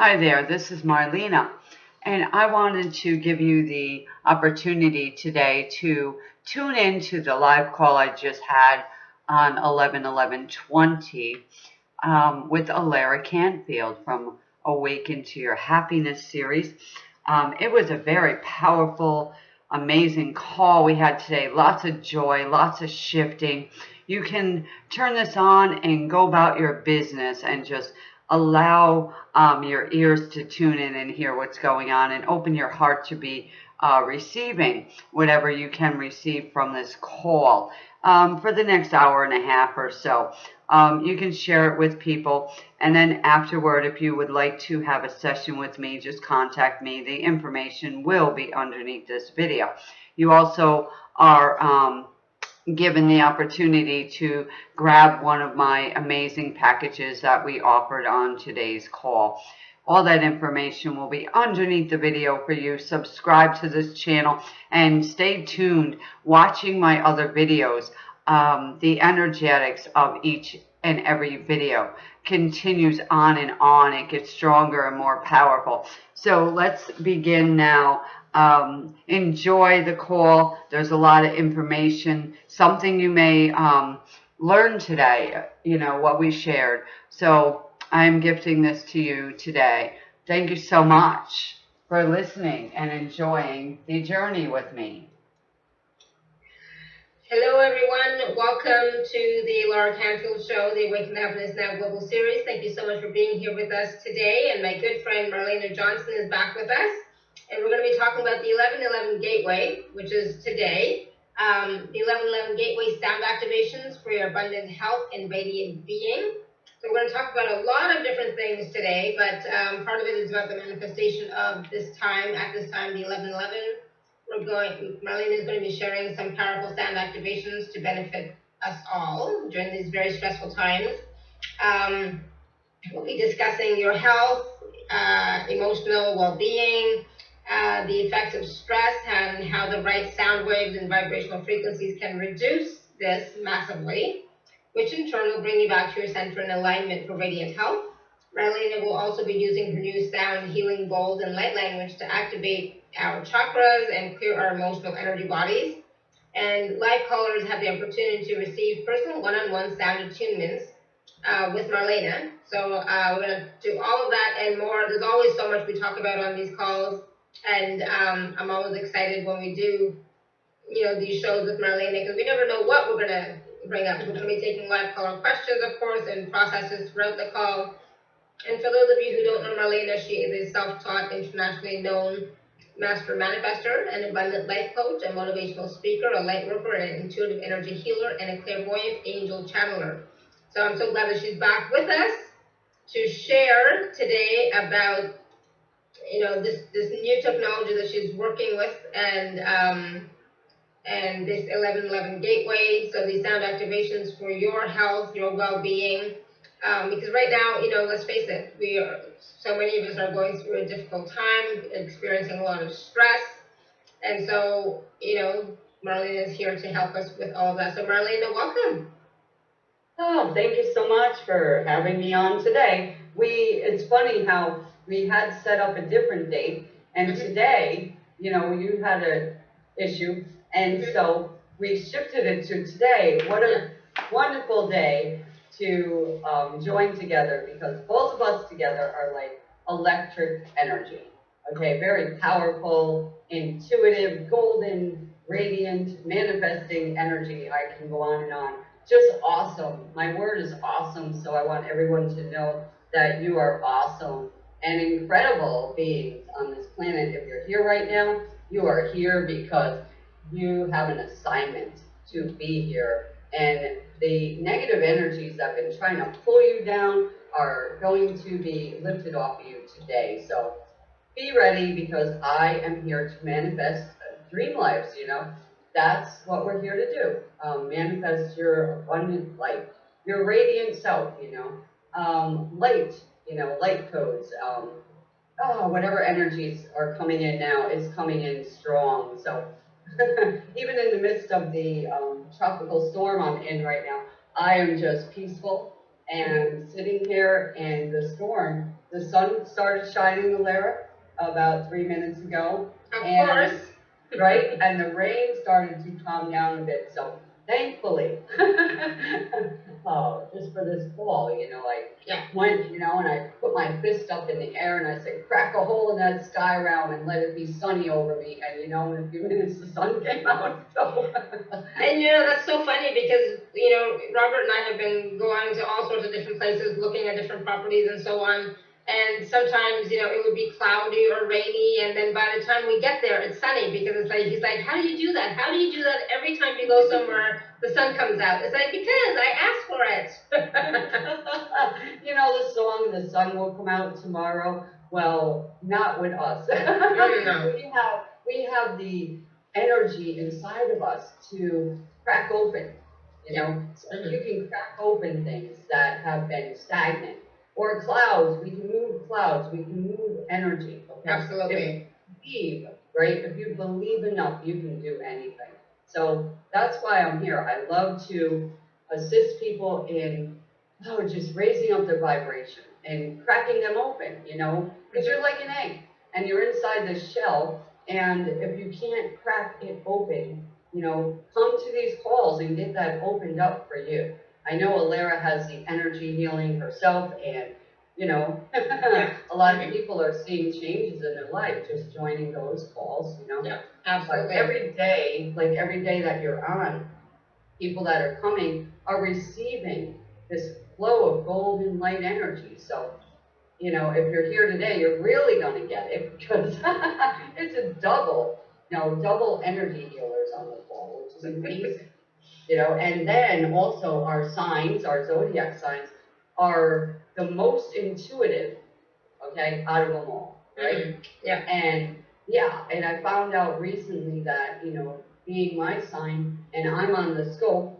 Hi there, this is Marlena, and I wanted to give you the opportunity today to tune in to the live call I just had on 11 11 20 um, with Alara Canfield from Awaken to Your Happiness series. Um, it was a very powerful, amazing call we had today. Lots of joy, lots of shifting. You can turn this on and go about your business and just allow um, your ears to tune in and hear what's going on and open your heart to be uh, receiving whatever you can receive from this call um, for the next hour and a half or so. Um, you can share it with people. And then afterward, if you would like to have a session with me, just contact me. The information will be underneath this video. You also are um, given the opportunity to grab one of my amazing packages that we offered on today's call. All that information will be underneath the video for you. Subscribe to this channel and stay tuned watching my other videos. Um, the energetics of each and every video continues on and on. It gets stronger and more powerful. So let's begin now um, enjoy the call. There's a lot of information, something you may um, learn today, you know, what we shared. So I'm gifting this to you today. Thank you so much for listening and enjoying the journey with me. Hello, everyone. Welcome to the Alara Canfield Show, the Awaken Happiness Now Global Series. Thank you so much for being here with us today. And my good friend Marlena Johnson is back with us and we're going to be talking about the 1111 Gateway, which is today. Um, the 1111 Gateway sound activations for your abundant health and radiant being. So we're going to talk about a lot of different things today, but um, part of it is about the manifestation of this time. At this time, the 1111, we're going. Marlene is going to be sharing some powerful sound activations to benefit us all during these very stressful times. Um, we'll be discussing your health, uh, emotional well-being, uh, the effects of stress and how the right sound waves and vibrational frequencies can reduce this massively, which in turn will bring you back to your center in alignment for radiant health. Marlena will also be using her new sound healing bold and light language to activate our chakras and clear our emotional energy bodies. And live callers have the opportunity to receive personal one-on-one sound attunements uh, with Marlena. So uh, we're going to do all of that and more. There's always so much we talk about on these calls. And um, I'm always excited when we do, you know, these shows with Marlena because we never know what we're going to bring up. We're to be taking live caller questions, of course, and processes throughout the call. And for those of you who don't know Marlena, she is a self-taught, internationally known master manifester, an abundant life coach, a motivational speaker, a light worker, an intuitive energy healer, and a clairvoyant angel channeler. So I'm so glad that she's back with us to share today about you know this this new technology that she's working with and um, and this 1111 gateway so these sound activations for your health your well-being. Um, because right now you know let's face it we are so many of us are going through a difficult time experiencing a lot of stress. And so you know Marlene is here to help us with all that. So Marlene welcome. Oh, thank you so much for having me on today. We, it's funny how we had set up a different date, and mm-hmm. today, you know, you had a issue, and mm-hmm. so we shifted it to today. What a wonderful day to um, join together because both of us together are like electric energy. Okay, very powerful, intuitive, golden, radiant, manifesting energy. I can go on and on. Just awesome. My word is awesome, so I want everyone to know that you are awesome and incredible beings on this planet. If you're here right now, you are here because you have an assignment to be here. And the negative energies that have been trying to pull you down are going to be lifted off of you today. So be ready because I am here to manifest dream lives, you know. That's what we're here to do. Um, manifest your abundant light, your radiant self, you know. Um, light you know, light codes, um, oh, whatever energies are coming in now is coming in strong. So even in the midst of the um, tropical storm I'm in right now, I am just peaceful and sitting here and the storm, the sun started shining, Alara, about three minutes ago, Of And- course. right? And the rain started to calm down a bit, so thankfully, oh, just for this fall, you know, I Yeah. went, you know, and I put my fist up in the air and I said, crack a hole in that sky realm and let it be sunny over me. And you know, in a few minutes, the sun came out, so. And you know, that's so funny because, you know, Robert and I have been going to all sorts of different places, looking at different properties and so on. And sometimes, you know, it would be cloudy or rainy, and then by the time we get there, it's sunny because it's like, he's like, how do you do that? How do you do that every time you go somewhere, the sun comes out? It's like, because I asked for it. you know the song "The Sun Will Come Out Tomorrow." Well, not with us. no. Mm-hmm. we have we have the energy inside of us to crack open. You know, so you can crack open things that have been stagnant, or clouds. We can move clouds. We can move energy. Okay. Absolutely. believe, right? If you believe enough, you can do anything. So that's why I'm here. I love to assist people in oh, just raising up their vibration and cracking them open, you know, because you're like an egg and you're inside this shell. And if you can't crack it open, you know, come to these calls and get that opened up for you. I know Alara has the energy healing herself and you know, a lot of people are seeing changes in their life just joining those calls, you know. Yeah, Like absolutely. every day, like every day that you're on, people that are coming are receiving this flow of golden light energy. So, you know, if you're here today, you're really gonna get it because it's a double, you know, double energy healers on the call, which is amazing. You know, and then also our signs, our zodiac signs, are the most intuitive, okay, out of them all, right? Mhm. Yeah. And yeah, and I found out recently that, you know, being my sign and I'm on the scope,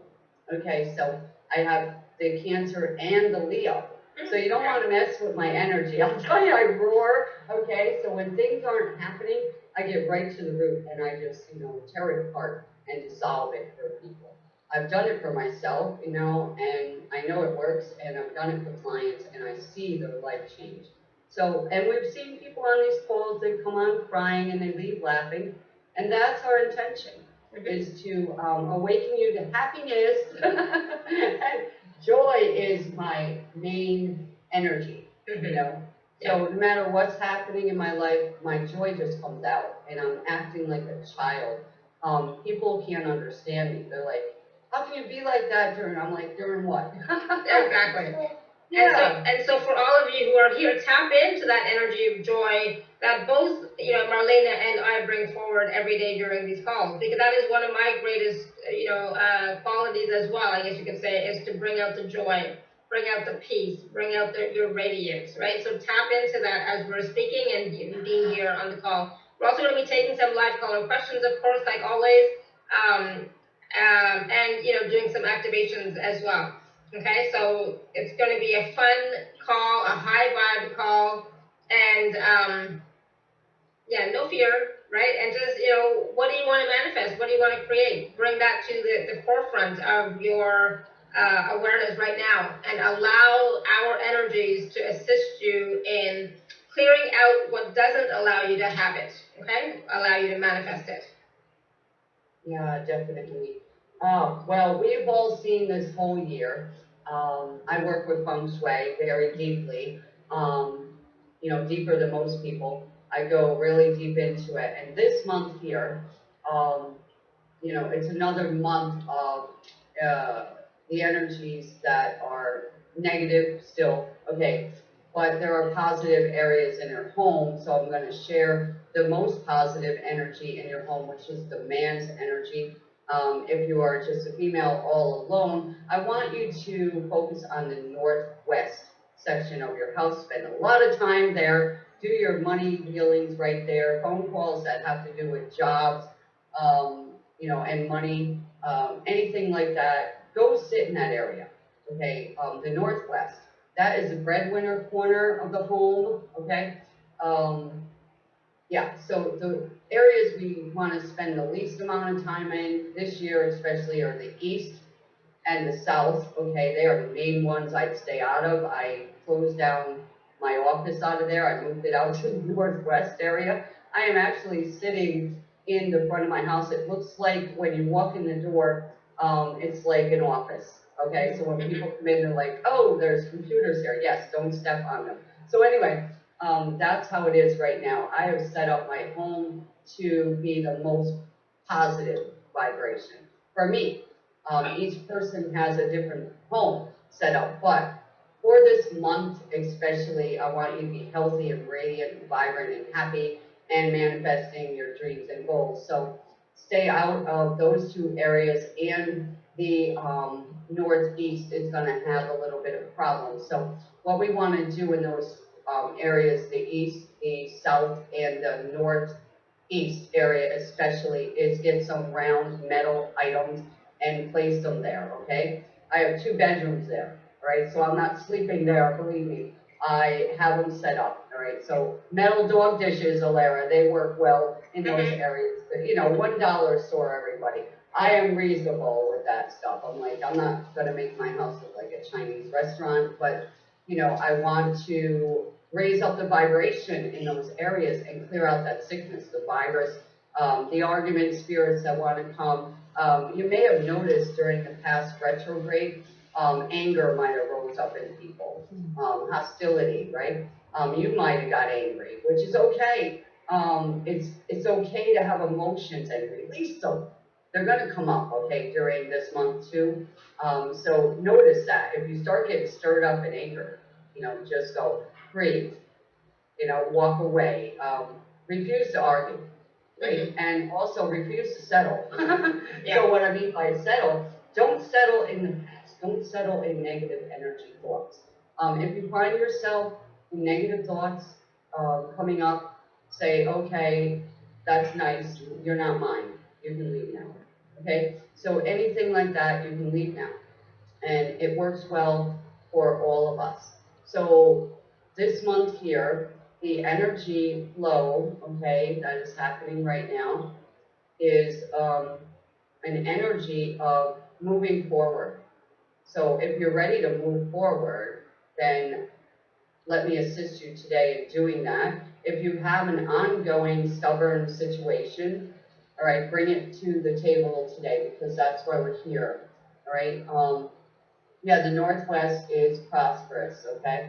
okay, so I have the Cancer and the Leo. So you don't want to mess with my energy. I'll tell you, I roar, okay? So when things aren't happening, I get right to the root and I just, you know, tear it apart and dissolve it for people. I've done it for myself, you know, and I know it works and I've done it for clients and I see their life change. So, and we've seen people on these calls that come on crying and they leave laughing, and that's our intention, is to um, awaken you to happiness. and joy is my main energy, you Mhm. know. So no matter what's happening in my life, my joy just comes out, and I'm acting like a child. Um, people can't understand me. They're like, "How can you be like that during?" I'm like, "During what?" Exactly. And so, Yeah. and so for all of you who are here, tap into that energy of joy that both, you know, Marlena and I bring forward every day during these calls, because that is one of my greatest, you know, uh, qualities as well, I guess you could say, is to bring out the joy, bring out the peace, bring out the, your radiance, right? So tap into that as we're speaking and being here on the call. We're also going to be taking some live caller questions, of course, like always, um, um, and, you know, doing some activations as well. Okay, so it's going to be a fun call, a high vibe call, and um, yeah, no fear, right? And just you know, what do you want to manifest? What do you want to create? Bring that to the, the forefront of your uh, awareness right now, and allow our energies to assist you in clearing out what doesn't allow you to have it. Okay, allow you to manifest it. Yeah, definitely. Uh, well, we've all seen this whole year. Um, I work with feng shui very deeply, um, you know, deeper than most people. I go really deep into it. And this month here, um, you know, it's another month of uh, the energies that are negative still. Okay, but there are positive areas in your home, so I'm going to share the most positive energy in your home, which is the man's energy. Um, if you are just a female all alone, I want you to focus on the northwest section of your house. Spend a lot of time there. Do your money dealings right there. Phone calls that have to do with jobs, um, you know, and money, um, anything like that. Go sit in that area. Okay, um, the northwest. That is the breadwinner corner of the home. Okay. Um, yeah, so the areas we want to spend the least amount of time in this year, especially, are the east and the south, okay, they are the main ones I'd stay out of. I closed down my office out of there, I moved it out to the northwest area. I am actually sitting in the front of my house. It looks like when you walk in the door, um, it's like an office. Okay, so when people come in, they're like, oh, there's computers here. Yes, don't step on them. So anyway, um, that's how it is right now. I have set up my home to be the most positive vibration for me. Um, each person has a different home set up, but for this month especially, I want you to be healthy and radiant and vibrant and happy and manifesting your dreams and goals. So stay out of those two areas and the um, northeast is going to have a little bit of problems. So what we want to do in those um, areas, the east, the south, and the northeast area especially, is get some round metal items and place them there, okay? I have two bedrooms there, right? So I'm not sleeping there, believe me. I have them set up, all right? So metal dog dishes, Alara, they work well in those Mhm. areas. You know, one dollar store, everybody. I am reasonable with that stuff. I'm like, I'm not gonna make my house look like a Chinese restaurant, but, you know, I want to raise up the vibration in those areas and clear out that sickness, the virus, um, the argument spirits that want to come. Um, you may have noticed during the past retrograde, um, anger might have rose up in people, um, hostility, right? Um, you might have got angry, which is okay. Um, it's it's okay to have emotions and release them. They're gonna come up, okay, during this month too. Um, so notice that if you start getting stirred up in anger, you know, just go breathe. You know, walk away. Um, refuse to argue, right? And also refuse to settle. Yeah. So what I mean by settle, don't settle in the past. Don't settle in negative energy thoughts. Um, if you find yourself in negative thoughts uh, coming up, say, okay, that's nice. You're not mine. You can leave now. Okay? So anything like that, you can leave now. And it works well for all of us. So this month here, the energy flow, okay, that is happening right now, is um, an energy of moving forward. So if you're ready to move forward, then let me assist you today in doing that. If you have an ongoing stubborn situation, all right, bring it to the table today because that's why we're here. All right. Um, yeah, the Northwest is prosperous. Okay.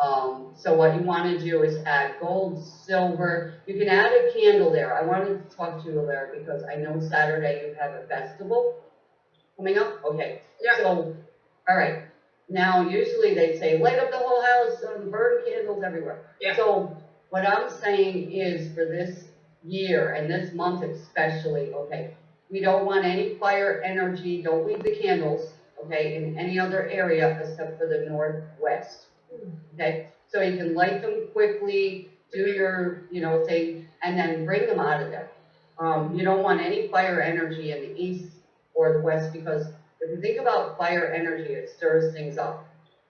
Um, so what you want to do is add gold, silver. You can add a candle there. I wanted to talk to you there because I know Saturday you have a festival coming up. Okay. Yeah. So, all right. Now, usually they say light up the whole house, um, burn candles everywhere. Yeah. So, what I'm saying is for this year and this month especially, okay, we don't want any fire energy. Don't leave the candles, okay, in any other area except for the northwest. Okay, so you can light them quickly, do your, you know, thing, and then bring them out of there. Um, you don't want any fire energy in the east or the west because if you think about fire energy, it stirs things up,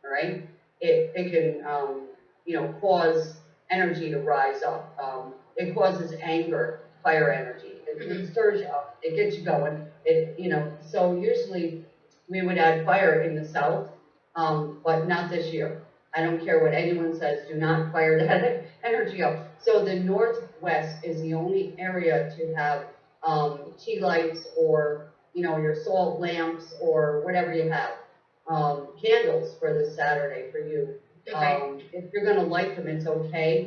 all right? It, it can, um, you know, cause energy to rise up. Um, it causes anger, fire energy. It, it stirs you up. It gets you going. It, you know, so usually we would add fire in the south, um, but not this year. I don't care what anyone says, do not fire that energy up. So the northwest is the only area to have um, tea lights or, you know, your salt lamps or whatever you have. Um, candles for this Saturday for you. Okay. Um, if you're gonna light them, it's okay,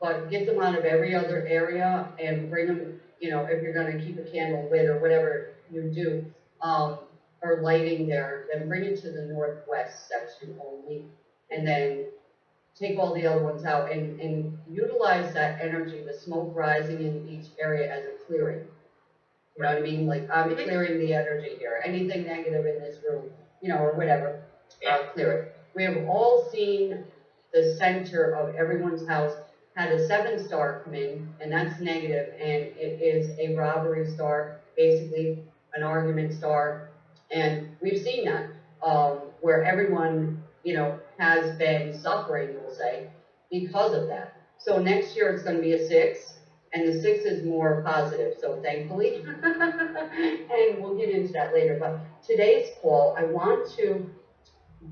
but get them out of every other area and bring them, you know, if you're gonna keep a candle lit or whatever you do, um, or lighting there, then bring it to the northwest section only. And then take all the other ones out and, and utilize that energy, the smoke rising in each area as a clearing. You know what I mean? Like, I'm Mhm. clearing the energy here. Anything negative in this room, you know, or whatever, Yeah. uh, clear it. We have all seen the center of everyone's house had a seven star come in, and that's negative, and it is a robbery star, basically an argument star. And we've seen that, um, where everyone, you know, has been suffering, we'll say, because of that. So next year it's gonna be a six, and the six is more positive, so thankfully. and we'll get into that later. But today's call, I want to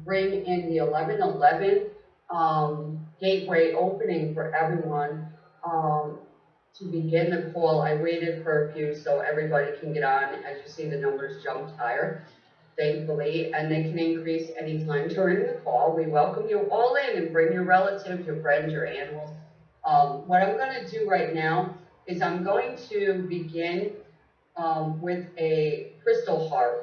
bring in the 1111 um, gateway opening for everyone. Um, to begin the call, I waited for a few so everybody can get on. As you see, the numbers jumped higher, thankfully, and they can increase anytime during the call. We welcome you all in and bring your relatives, your friends, your animals. Um, what I'm going to do right now is I'm going to begin um, with a crystal harp,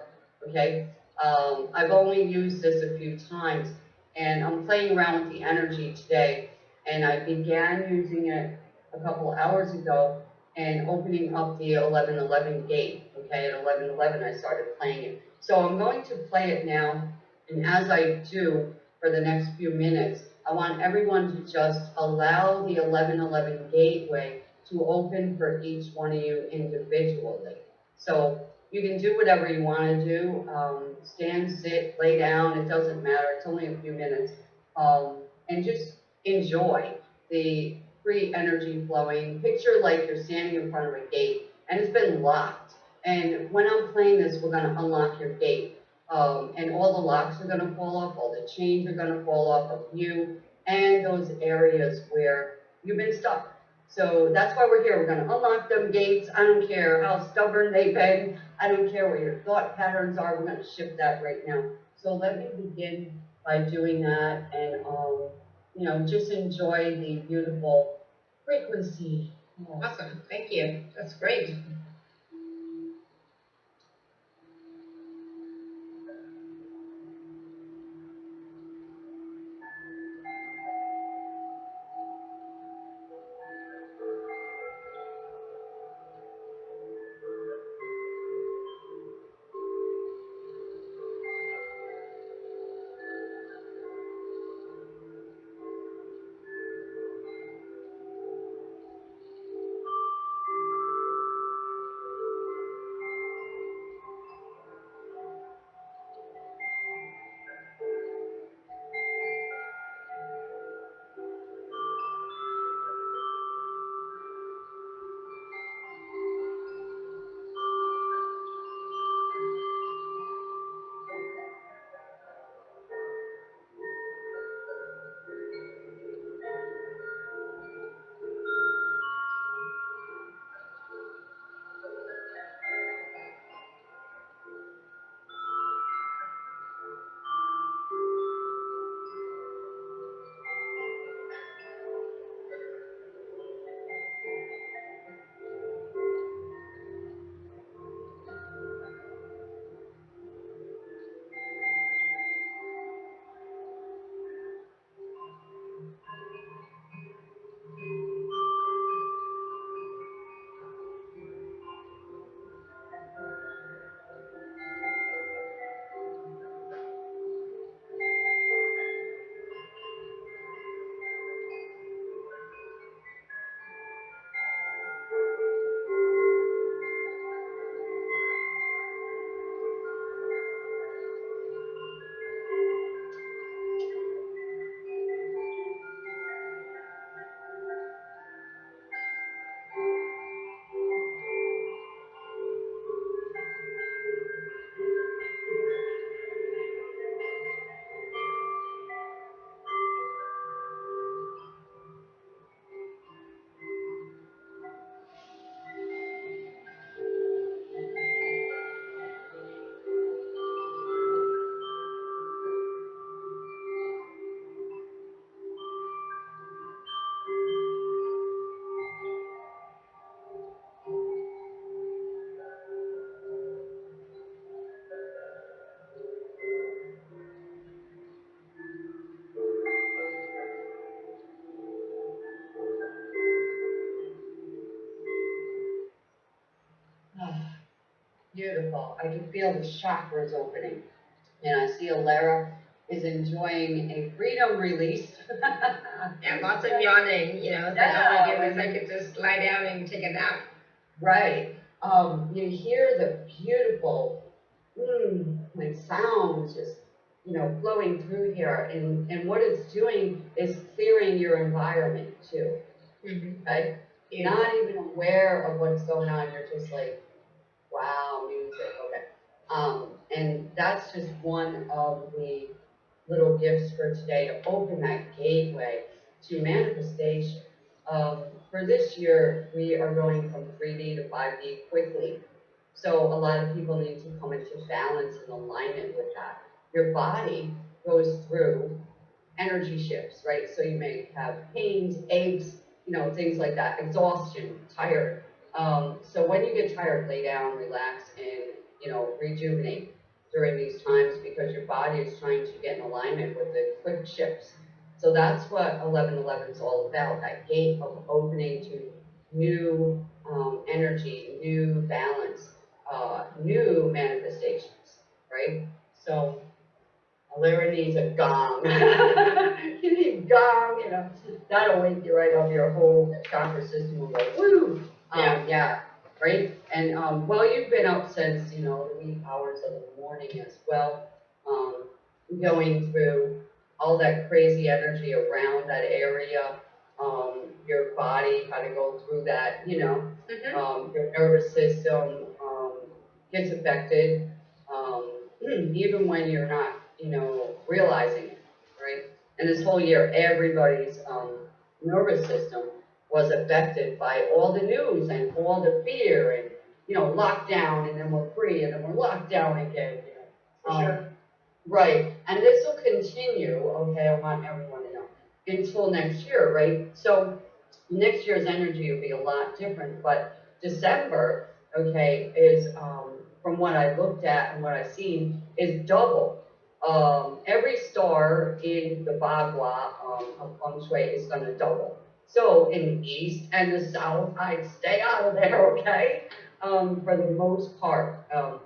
okay? Um, I've only used this a few times, and I'm playing around with the energy today, and I began using it a couple hours ago and opening up the 1111 gate, okay? At 1111 I started playing it. So I'm going to play it now, and as I do for the next few minutes, I want everyone to just allow the 1111 gateway to open for each one of you individually. So you can do whatever you want to do. Um, stand, sit, lay down, it doesn't matter. It's only a few minutes. Um, and just enjoy the free energy flowing. Picture like you're standing in front of a gate and it's been locked. And when I'm playing this, we're going to unlock your gate. Um, and all the locks are going to fall off, all the chains are going to fall off of you, and those areas where you've been stuck. So that's why we're here. We're going to unlock them gates. I don't care how stubborn they've been. I don't care what your thought patterns are. We're going to shift that right now. So let me begin by doing that and, um, you know, just enjoy the beautiful frequency. Awesome. Thank you. That's great. Beautiful. I can feel the chakras opening. And I see Alara is enjoying a freedom release. And lots of yawning, you know, so Yeah. oh my goodness, I could just lie down and take a nap. Right. Um, you hear the beautiful, mm, like sounds just, you know, flowing through here. And, and what it's doing is clearing your environment too. Mhm. Okay? Yeah. not even aware of what's going on. You're just like, wow, music, okay. Um, and that's just one of the little gifts for today to open that gateway to manifestation. Um, for this year, we are going from 3D to 5D quickly. So a lot of people need to come into balance and alignment with that. Your body goes through energy shifts, right? So you may have pains, aches, you know, things like that, exhaustion, tired. Um, so when you get tired, lay down, relax, and you know, rejuvenate during these times because your body is trying to get in alignment with the quick shifts. So that's what 1111 is all about, that gate of opening to new um, energy, new balance, uh, new manifestations, right? So Larry needs a gong. you need gong, you know, that'll wake you right up. Your whole chakra system will go woo. Um, Yeah. yeah, right. And um, well, you've been up since you know the wee hours of the morning as well, um, going through all that crazy energy around that area. Um, your body, kind of go through that, you know, Mhm. um, your nervous system um, gets affected, um, even when you're not, you know, realizing it, right? And this whole year, everybody's um, nervous system was affected by all the news and all the fear and, you know, lockdown and then we're free and then we're locked down again, you know. For Um, sure. Right, and this will continue, okay, I want everyone to know, until next year, right? So next year's energy will be a lot different, but December, okay, is, um, from what I looked at and what I've seen, is double. Um, every star in the Bagua, um, of feng shui is gonna double. So in the east and the south, I'd stay out of there, okay? Um, for the most part, um,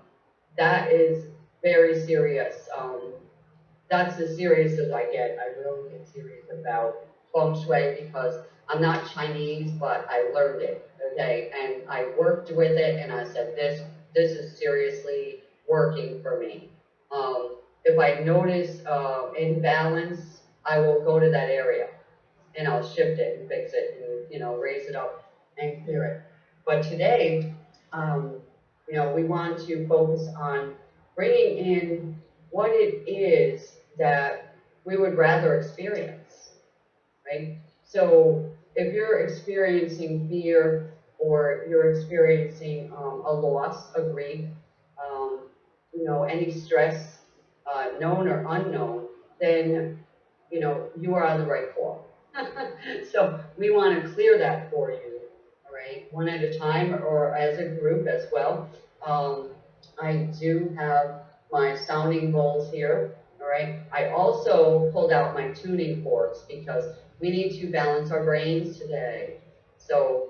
that is very serious. Um, that's as serious as I get. I really get serious about feng shui because I'm not Chinese, but I learned it, okay? And I worked with it, and I said, this, this is seriously working for me. Um, if I notice uh, imbalance, I will go to that area, and I'll shift it and fix it, and you know, raise it up and clear it. But today, um, you know, we want to focus on bringing in what it is that we would rather experience, right? So if you're experiencing fear or you're experiencing um, a loss, a grief, um, you know, any stress, uh, known or unknown, then, you know, you are on the right path. so we want to clear that for you, all right, one at a time or as a group as well. Um, I do have my sounding bowls here, all right. I also pulled out my tuning forks because we need to balance our brains today. So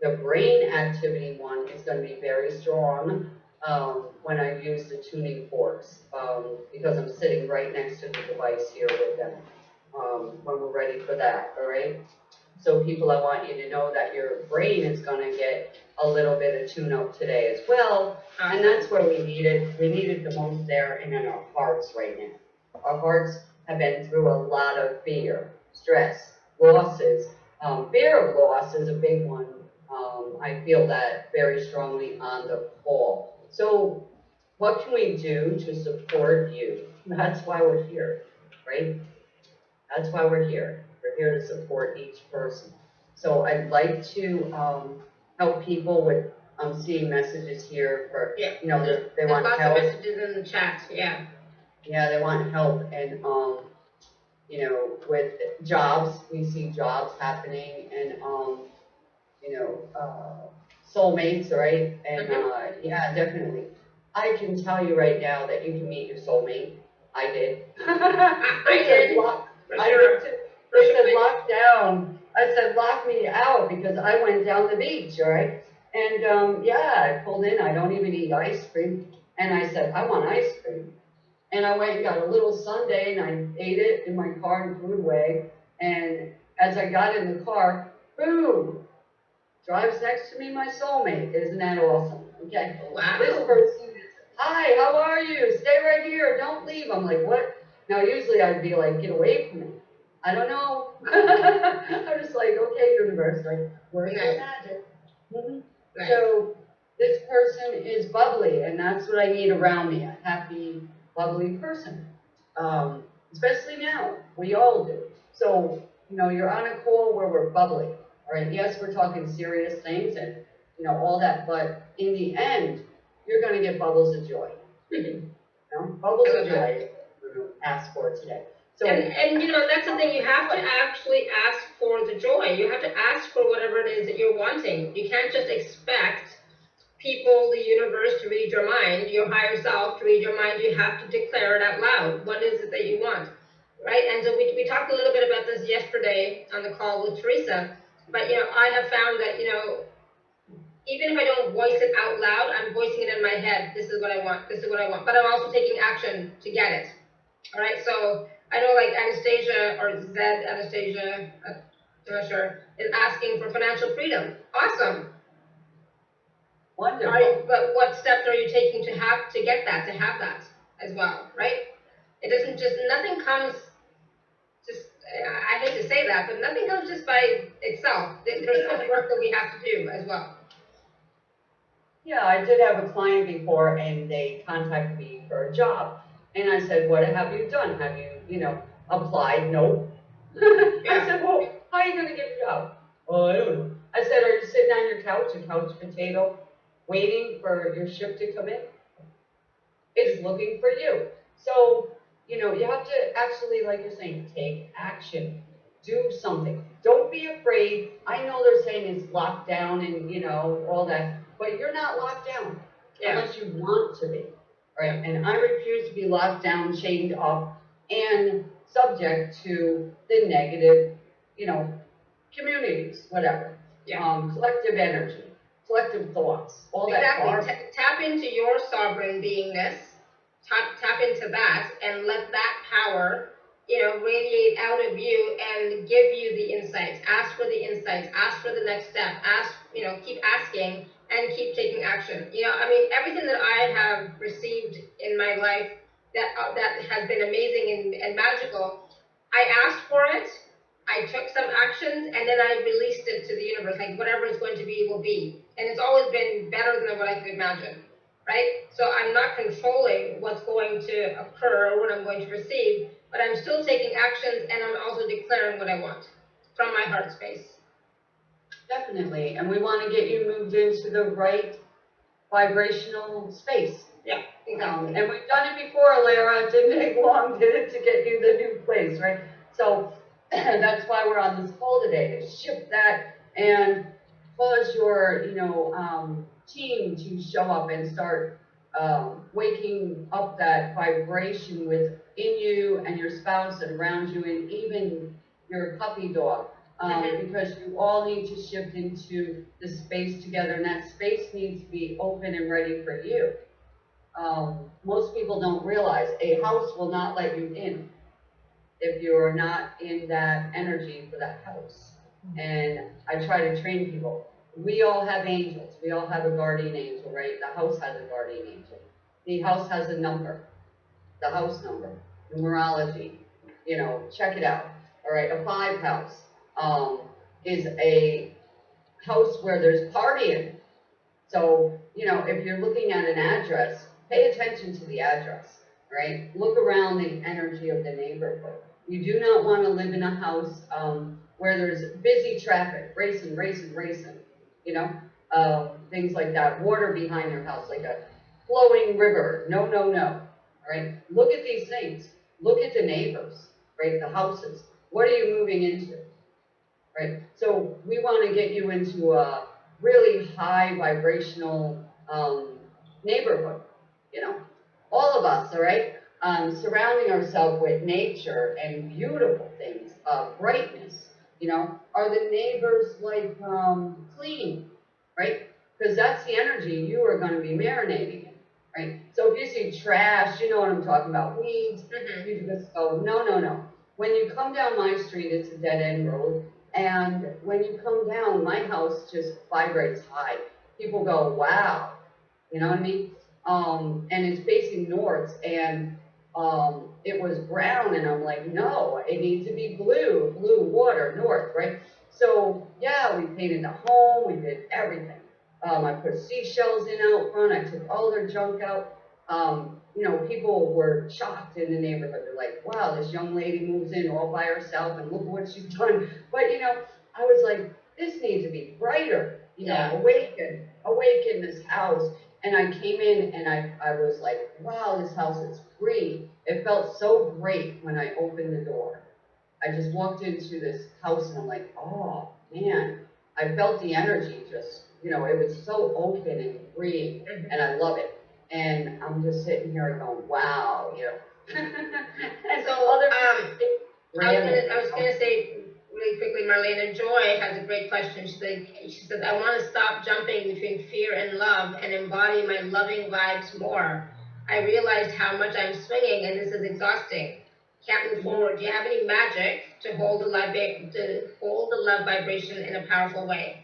the brain activity one is going to be very strong um, when I use the tuning forks um, because I'm sitting right next to the device here with them um, when we're ready for that, all right? So people, I want you to know that your brain is going to get a little bit of tune up today as well. And that's where we need it. We need it the most there and in our hearts right now. Our hearts have been through a lot of fear, stress, losses. Um, fear of loss is a big one. Um, I feel that very strongly on the whole. So what can we do to support you? That's why we're here, right? That's why we're here. We're here to support each person. So I'd like to um, help people with, I'm seeing messages here for, Yeah. you know, they, they There's want lots help. of messages in the chat. Yeah. Yeah, they want help and, um, you know, with jobs, we see jobs happening and, um, you know, uh, soulmates, right? And, Mhm. uh, yeah, definitely. I can tell you right now that you can meet your soulmate. I did. I did. I sure. did too. They said lock down. I said lock me out because I went down the beach, right? And, um, yeah, I pulled in, I don't even eat ice cream. And I said, I want ice cream. And I went and got a little sundae and I ate it in my car and threw it away. And as I got in the car, boom, drives next to me my soulmate. Isn't that awesome? Okay. Wow. This person, hi, how are you? Stay right here. Don't leave. I'm like, what? Now, usually I'd be like, get away from me. I don't know. I'm just like, okay, universe, like, where's the Nice. magic? Mhm. Nice. So this person is bubbly, and that's what I need around me, a happy, bubbly person. Um, especially now, we all do. So, you know, you're on a call where we're bubbly, all right? Yes, we're talking serious things and, you know, all that, but in the end, you're gonna get bubbles of joy. You know, bubbles of joy, ask for today. So, And, and you know, that's the thing, you have to actually ask for the joy. You have to ask for whatever it is that you're wanting. You can't just expect people, the universe to read your mind, your higher self to read your mind. You have to declare it out loud. What is it that you want? Right? And so we, we talked a little bit about this yesterday on the call with Teresa. But, you know, I have found that, you know, even if I don't voice it out loud, I'm voicing it in my head. This is what I want. This is what I want. But I'm also taking action to get it. All right. So I know like Anastasia or Zed Anastasia, uh, I'm not sure, is asking for financial freedom. Awesome. wonderful. But what steps are you taking to have to get that, to have that as well, right? It doesn't just nothing comes. Just I hate to say that, but nothing comes just by itself. There's so much work that we have to do as well. Yeah, I did have a client before and they contacted me for a job. And I said, what have you done? Have you, you know, applied? Nope. I said, well, how are you gonna get a job? Oh, I don't know. I said, are you sitting on your couch, a couch potato, waiting for your ship to come in? It's looking for you. So, you know, you have to actually, like you're saying, take action. Do something. Don't be afraid. I know they're saying it's locked down and, you know, all that, but you're not locked down Yeah. unless you want to be. Right? And I refuse to be locked down, chained up, and subject to the negative, you know, communities, whatever. Yeah. Um, collective energy, collective thoughts, all that. Exactly. tap into your sovereign beingness. Tap, tap into that and let that power, you know, radiate out of you and give you the insights. Ask for the insights. Ask for the next step. Ask, you know, keep asking and keep taking action. You know, I mean, everything that I have received in my life that uh, that has been amazing and, and magical, I asked for it. I took some actions and then I released it to the universe. Like whatever it's going to be will be. And it's always been better than what I could imagine. Right? So I'm not controlling what's going to occur or what I'm going to receive, but I'm still taking actions and I'm also declaring what I want from my heart space. Definitely, and we want to get you moved into the right vibrational space. Yeah, Um, exactly. and we've done it before, Alara. It didn't take long, did it, to get you the new place, right? So that's why we're on this call today to shift that and cause your, you know, um, team to show up and start um, waking up that vibration within you and your spouse and around you, and even your puppy dog. Um. Because you all need to shift into the space together, and that space needs to be open and ready for you um, most people don't realize a house will not let you in if you're not in that energy for that house. And I try to train people. We all have angels. We all have a guardian angel, right? The house has a guardian angel. The house has a number, the house number, numerology. You know, check it out. All right, a five house um, is a house where there's partying. So, you know, if you're looking at an address, pay attention to the address, right? Look around the energy of the neighborhood. You do not want to live in a house um, where there's busy traffic, racing, racing, racing, you know, uh, things like that. Water behind your house, like a flowing river. No, no, no. Right. Look at these things. Look at the neighbors, right? The houses. What are you moving into? Right. So we want to get you into a really high vibrational um, neighborhood. You know, all of us, all right, um, surrounding ourselves with nature and beautiful things, uh, brightness. You know, are the neighbors like um, clean, right? Because that's the energy you are going to be marinating in, right? So if you see trash, you know what I'm talking about, weeds, Mhm. you just go, no, no, no. When you come down my street, it's a dead end road. And when you come down, my house just vibrates high. People go, wow. You know what I mean? Um, and it's facing north. And um, it was brown and I'm like, no, it needs to be blue, blue water, north, right? So yeah, we painted the home, we did everything. Um, I put seashells in out front, I took all their junk out. Um, you know, people were shocked in the neighborhood. They're like, wow, this young lady moves in all by herself and look what she's done. But you know, I was like, this needs to be brighter, you know, awaken, awaken this house. And I came in and I, I was like, wow, this house is green. It felt so great when I opened the door. I just walked into this house and I'm like, oh man, I felt the energy just, you know, it was so open and green Mhm. and I love it. And I'm just sitting here going, wow, you know. and So, other um, I was gonna, I was gonna say really quickly, Marlena Joy has a great question. She said, she said, I wanna stop jumping between fear and love and embody my loving vibes more. I realized how much I'm swinging and this is exhausting. Can't move forward. Do you have any magic to hold the love, to hold the love vibration in a powerful way?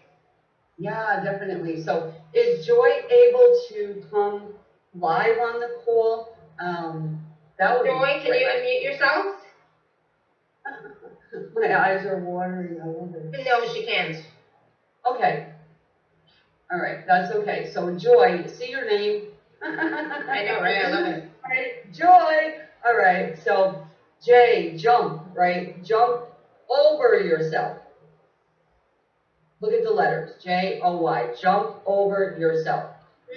Yeah, definitely. So is Joy able to come live on the call? Um, that would be Joy, can great. you unmute yourself? My eyes are watering. I it. No, she can't. Okay. All right, that's okay. So Joy, see your name? I know, right? I love it. Right, Joy. All right. So J, jump. Right, jump over yourself. Look at the letters. J O Y. Jump over yourself.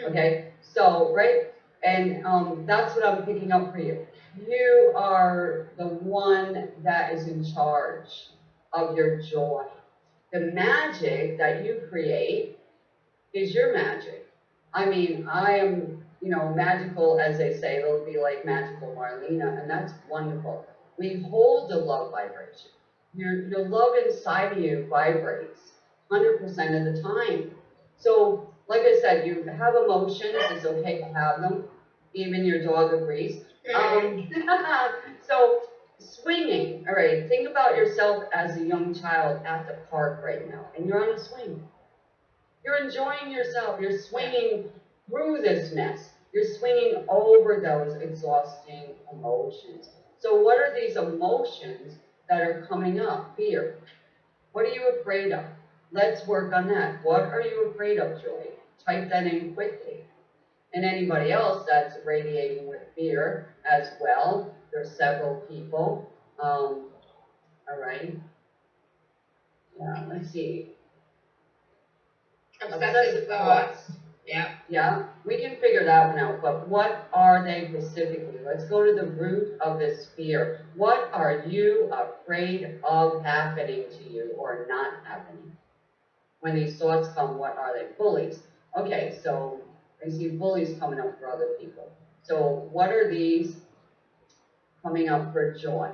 Okay. So right, and um, that's what I'm picking up for you. You are the one that is in charge of your joy. The magic that you create is your magic. I mean, I am, you know, magical, as they say, it'll be like magical Marlena, and that's wonderful. We hold the love vibration. Your, your love inside of you vibrates 100% of the time. So, like I said, you have emotions, it's okay to have them. Even your dog agrees. Um, so, swinging, all right, think about yourself as a young child at the park right now, and you're on a swing. You're enjoying yourself, you're swinging through this mess, you're swinging over those exhausting emotions. So, what are these emotions that are coming up? Fear. What are you afraid of? Let's work on that. What are you afraid of, Joy? Type that in quickly. And anybody else that's radiating with fear as well, there's several people. Um, all right. Yeah, let's see. Obsessive thoughts. Yeah. Yeah, we can figure that one out, but what are they specifically? Let's go to the root of this fear. What are you afraid of happening to you or not happening? When these thoughts come, what are they? Bullies. Okay, so I see bullies coming up for other people. So what are these coming up for joy?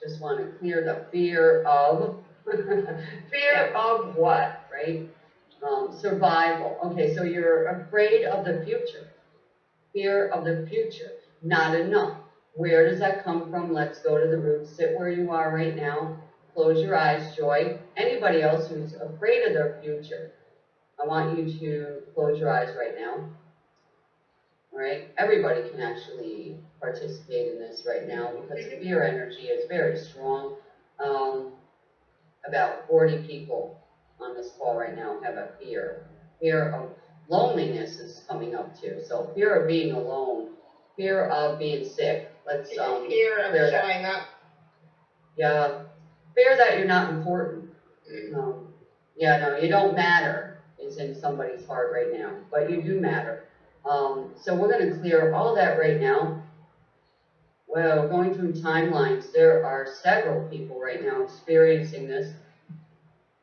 Just want to clear the fear of fear of what, right? Um, survival. Okay, so you're afraid of the future. Fear of the future. Not enough. Where does that come from? Let's go to the root. Sit where you are right now. Close your eyes, Joy. Anybody else who's afraid of their future, I want you to close your eyes right now. All right? Everybody can actually participate in this right now because fear energy is very strong. Um, about 40 people on this call right now have a fear. Fear of loneliness is coming up too. So fear of being alone, fear of being sick. Let's um, Fear of clear that. showing up. Yeah, fear that you're not important. Um, yeah, no, you don't matter is in somebody's heart right now, but you do matter. Um, so we're going to clear all that right now. Well, going through timelines, there are several people right now experiencing this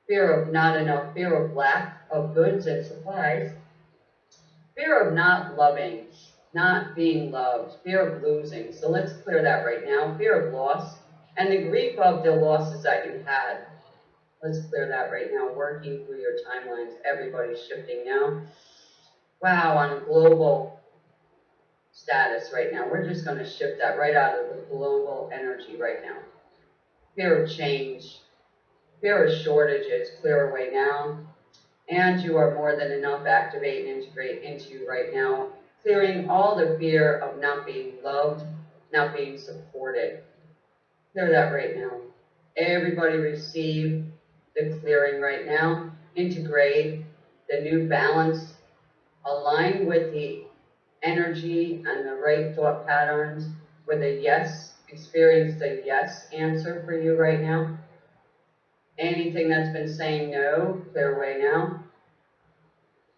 fear of not enough, fear of lack of goods and supplies, fear of not loving, not being loved, fear of losing. So let's clear that right now. Fear of loss and the grief of the losses that you had. Let's clear that right now. Working through your timelines, everybody's shifting now. Wow, on global status right now, we're just going to shift that right out of the global energy right now. Fear of change, fear of shortages, clear away now. And you are more than enough. Activate and integrate into right now. Clearing all the fear of not being loved, not being supported. Clear that right now. Everybody receive the clearing right now. Integrate the new balance. Align with the energy and the right thought patterns with a yes. Experience the yes answer for you right now. Anything that's been saying no, clear away now.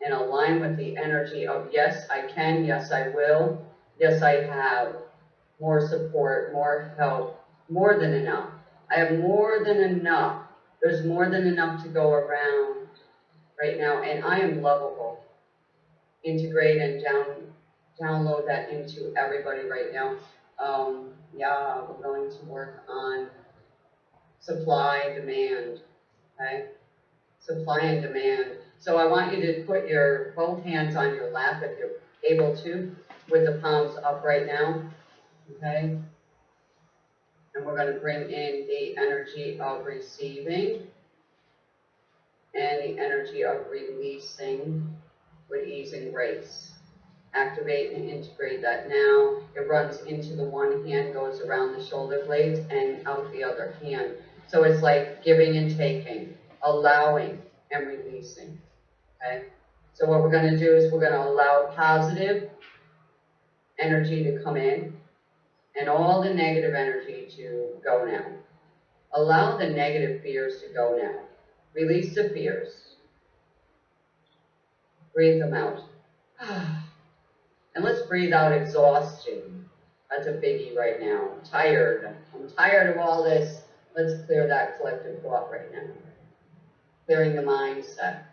And align with the energy of yes, I can, yes, I will, yes, I have. More support, more help, more than enough. I have more than enough. There's more than enough to go around right now, and I am lovable. Integrate and down, download that into everybody right now. Um, yeah, we're going to work on supply, demand, okay? Supply and demand. So I want you to put your both hands on your lap if you're able to, with the palms up right now, okay? And we're gonna bring in the energy of receiving and the energy of releasing with ease and grace. Activate and integrate that now. It runs into the one hand, goes around the shoulder blades and out the other hand. So it's like giving and taking, allowing and releasing. Okay? So what we're going to do is we're going to allow positive energy to come in and all the negative energy to go now. Allow the negative fears to go now. Release the fears. Breathe them out. And let's breathe out exhaustion. That's a biggie right now. I'm tired. I'm tired of all this. Let's clear that collective thought right now. Clearing the mindset.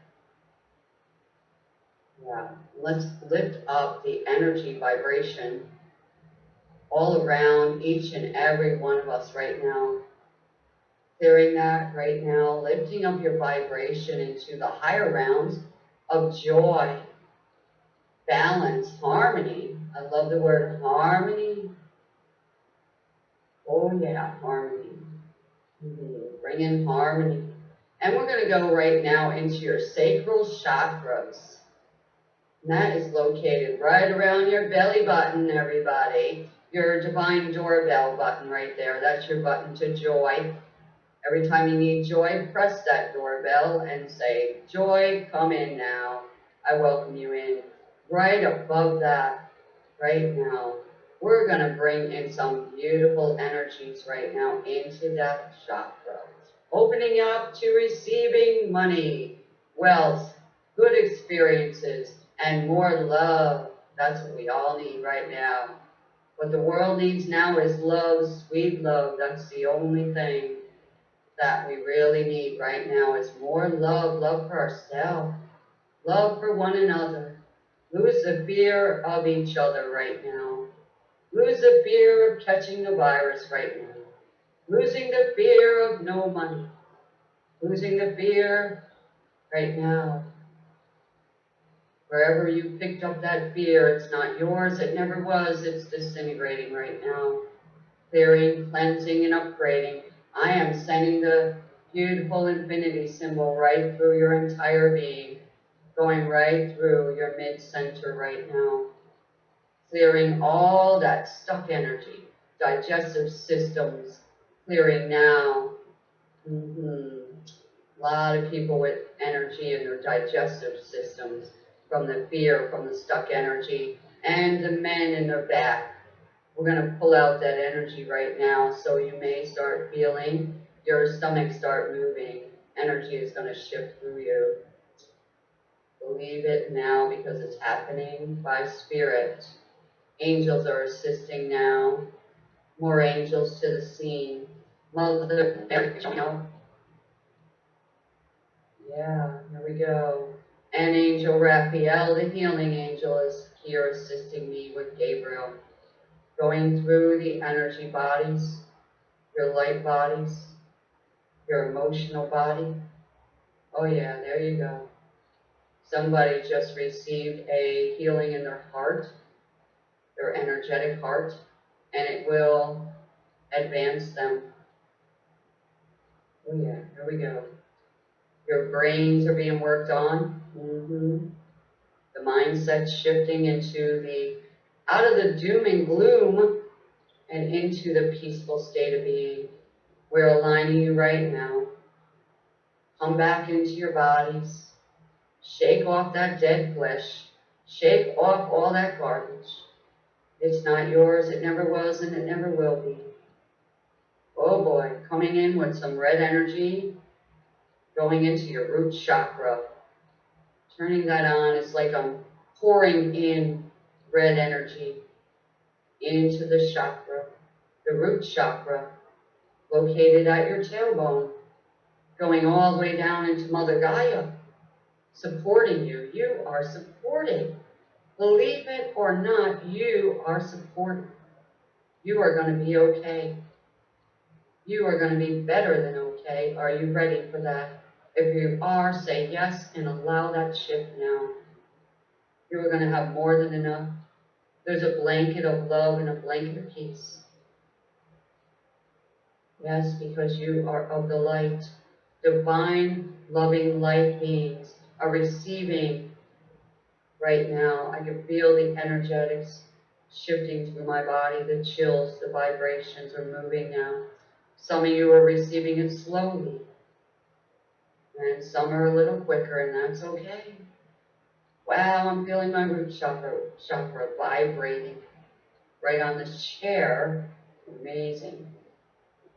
Yeah. Let's lift up the energy vibration all around each and every one of us right now. Clearing that right now, lifting up your vibration into the higher realms of joy, balance, harmony. I love the word harmony. Oh yeah, harmony. Mhm. Bring in harmony. And we're going to go right now into your sacral chakras. That is located right around your belly button, everybody. Your divine doorbell button right there. That's your button to joy. Every time you need joy, press that doorbell and say, Joy, come in now. I welcome you in. Right above that, right now, we're going to bring in some beautiful energies right now into that chakra. Opening up to receiving money, wealth, good experiences, and more love. That's what we all need right now. What the world needs now is love, sweet love. That's the only thing that we really need right now is more love, love for ourselves, love for one another. Lose the fear of each other right now. Lose the fear of catching the virus right now. Losing the fear of no money. Losing the fear right now. Wherever you picked up that fear, it's not yours, it never was, it's disintegrating right now. Clearing, cleansing, and upgrading. I am sending the beautiful infinity symbol right through your entire being, going right through your mid-center right now. Clearing all that stuck energy, digestive systems, clearing now. Mm-hmm. A lot of people with energy in their digestive systems from the fear, from the stuck energy, and the men in their back. We're going to pull out that energy right now, so you may start feeling your stomach start moving. Energy is going to shift through you. Believe it now because it's happening by spirit. Angels are assisting now. More angels to the scene. Mother, yeah, here we go. And Angel Raphael, the healing angel, is here assisting me with Gabriel, going through the energy bodies, your light bodies, your emotional body. Oh, yeah, there you go. Somebody just received a healing in their heart, their energetic heart, and it will advance them. Oh, yeah, here we go. Your brains are being worked on. The mindset shifting into the, out of the doom and gloom and into the peaceful state of being. We're aligning you right now. Come back into your bodies. Shake off that dead flesh. Shake off all that garbage. It's not yours, it never was, and it never will be. Oh boy, coming in with some red energy, going into your root chakra. Turning that on, it's like I'm pouring in red energy into the chakra, the root chakra, located at your tailbone, going all the way down into Mother Gaia, supporting you. You are supported. Believe it or not, you are supported. You are going to be okay. You are going to be better than okay. Are you ready for that? If you are, say yes and allow that shift now. You are going to have more than enough. There's a blanket of love and a blanket of peace. Yes, because you are of the light. Divine, loving light beings are receiving right now. I can feel the energetics shifting through my body, the chills, the vibrations are moving now. Some of you are receiving it slowly, and some are a little quicker, and that's okay. Wow, I'm feeling my root chakra, chakra vibrating right on this chair. Amazing.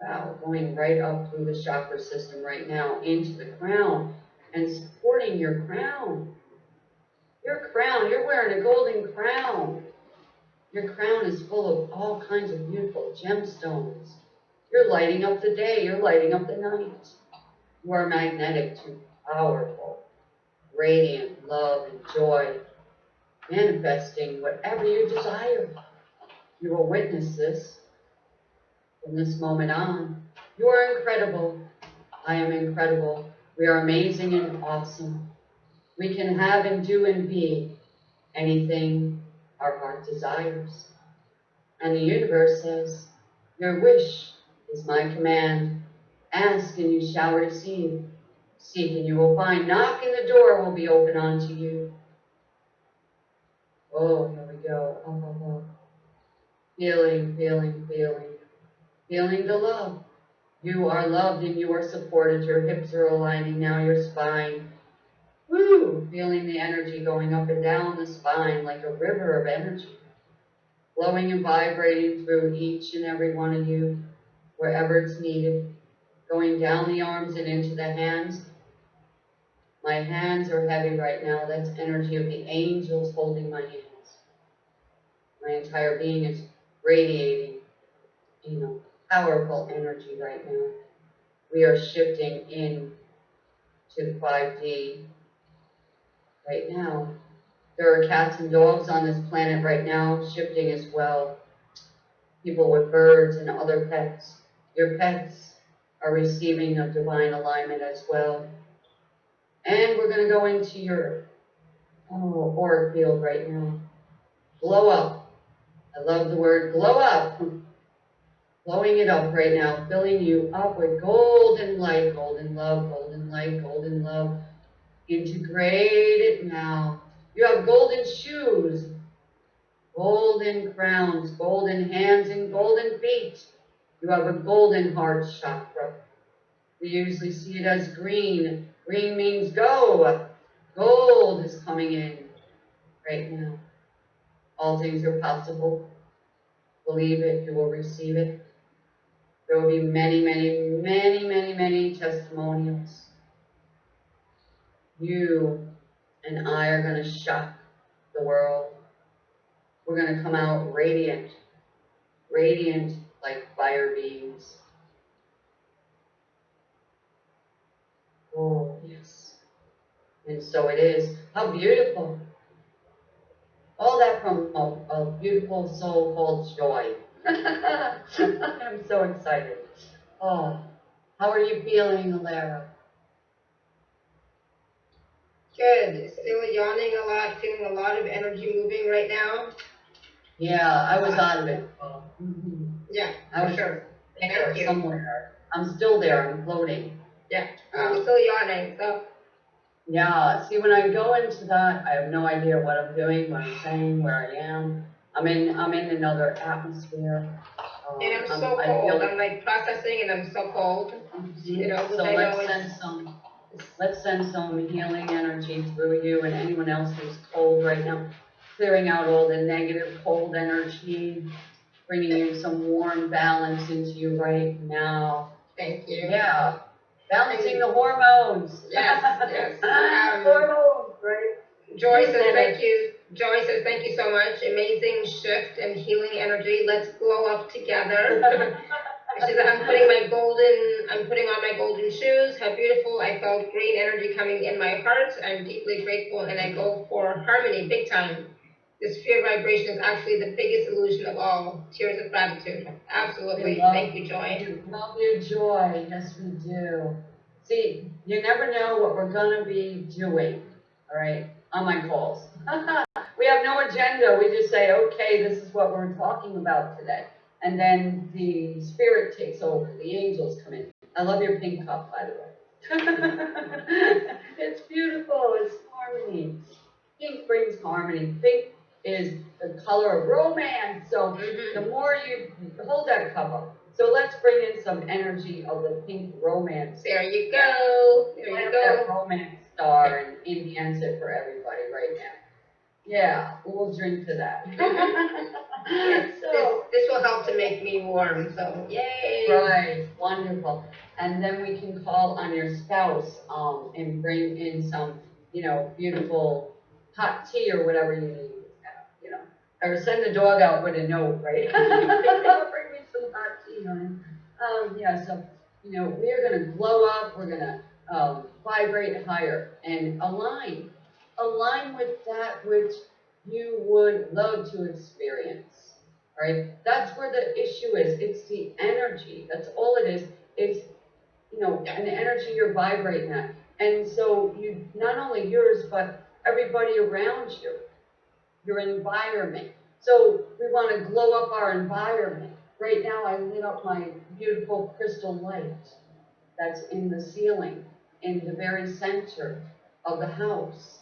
Wow, going right up through the chakra system right now into the crown and supporting your crown. Your crown, you're wearing a golden crown. Your crown is full of all kinds of beautiful gemstones. You're lighting up the day, you're lighting up the night. You are magnetic to powerful, radiant love and joy, manifesting whatever you desire. You will witness this from this moment on. You are incredible. I am incredible. We are amazing and awesome. We can have and do and be anything our heart desires. And the universe says, Your wish is my command. Ask and you shall receive. Seek and you will find. Knock and the door will be open unto you. Oh, here we go. Oh, oh, oh. Feeling, feeling, feeling. Feeling the love. You are loved and you are supported. Your hips are aligning now, your spine. Woo! Feeling the energy going up and down the spine like a river of energy. Flowing and vibrating through each and every one of you, wherever it's needed. Going down the arms and into the hands. My hands are heavy right now. That's energy of the angels holding my hands. My entire being is radiating, you know, powerful energy right now. We are shifting in to 5D right now. There are cats and dogs on this planet right now shifting as well. People with birds and other pets. Your pets are receiving a divine alignment as well. And we're going to go into your oh, auric field right now. Glow up. I love the word glow up. Blowing it up right now, filling you up with golden light, golden love, golden light, golden love. Integrate it now. You have golden shoes, golden crowns, golden hands, and golden feet. You have a golden heart chakra. We usually see it as green. Green means go. Gold is coming in right now. All things are possible. Believe it, you will receive it. There will be many, many, many, many, many testimonials. You and I are going to shock the world. We're going to come out radiant, radiant like fire beams. Oh, yes. And so it is. How beautiful. All that from a, a beautiful soul called joy. I'm so excited. Oh, how are you feeling, Alara? Good. Still yawning a lot, feeling a lot of energy moving right now. Yeah, I was of it. Mm-hmm. Yeah, I for was sure. there Thank you. somewhere. I'm still there. I'm floating. Yeah, I'm still yawning. So Yeah, see, when I go into that, I have no idea what I'm doing, what I'm saying, where I am. I'm in, I'm in another atmosphere. Um, And I'm I'm- so I feel cold, like- I'm like processing and I'm so cold. you know, So I let's send some, let's send some healing energy through you and anyone else who's cold right now. Clearing out all the negative cold energy, bringing you some warm balance into you right now. Thank you. Yeah, balancing the hormones. Yes, yes. Um, Hormones, right? Joy says, thank you. Joy says, thank you so much. Amazing shift and healing energy. Let's glow up together. She said, I'm putting my golden, I'm putting on my golden shoes. How beautiful. I felt green energy coming in my heart. I'm deeply grateful and I go for harmony big time. This fear vibration is actually the biggest illusion of all. Tears of gratitude. Absolutely. Love- Thank you, Joy. Love your joy, yes we do. See, you never know what we're gonna be doing, all right, on my calls. We have no agenda, we just say, okay, this is what we're talking about today. And then the spirit takes over, the angels come in. I love your pink cup, by the way. It's beautiful, it's harmony. Pink brings harmony, pink is the color of romance, so Mhm. the more you hold that cup up. So let's bring in some energy of the pink romance. There you go. There you up that go. romance star and enhance it for everybody right now. Yeah, we'll drink to that. Yes, so, this, this will help to make me warm, so yay. right, wonderful. And then we can call on your spouse um, and bring in some, you know, beautiful hot tea or whatever you need. Or send the dog out with a note, right? bring me some hot tea, honey. Um, yeah, so you know, we're gonna glow up. We're gonna um, vibrate higher and align, align with that which you would love to experience. Right? That's where the issue is. It's the energy. That's all it is. It's you know, an energy you're vibrating at. And so you not only yours, but everybody around you, your environment. So we want to glow up our environment. Right now, I lit up my beautiful crystal light that's in the ceiling, in the very center of the house.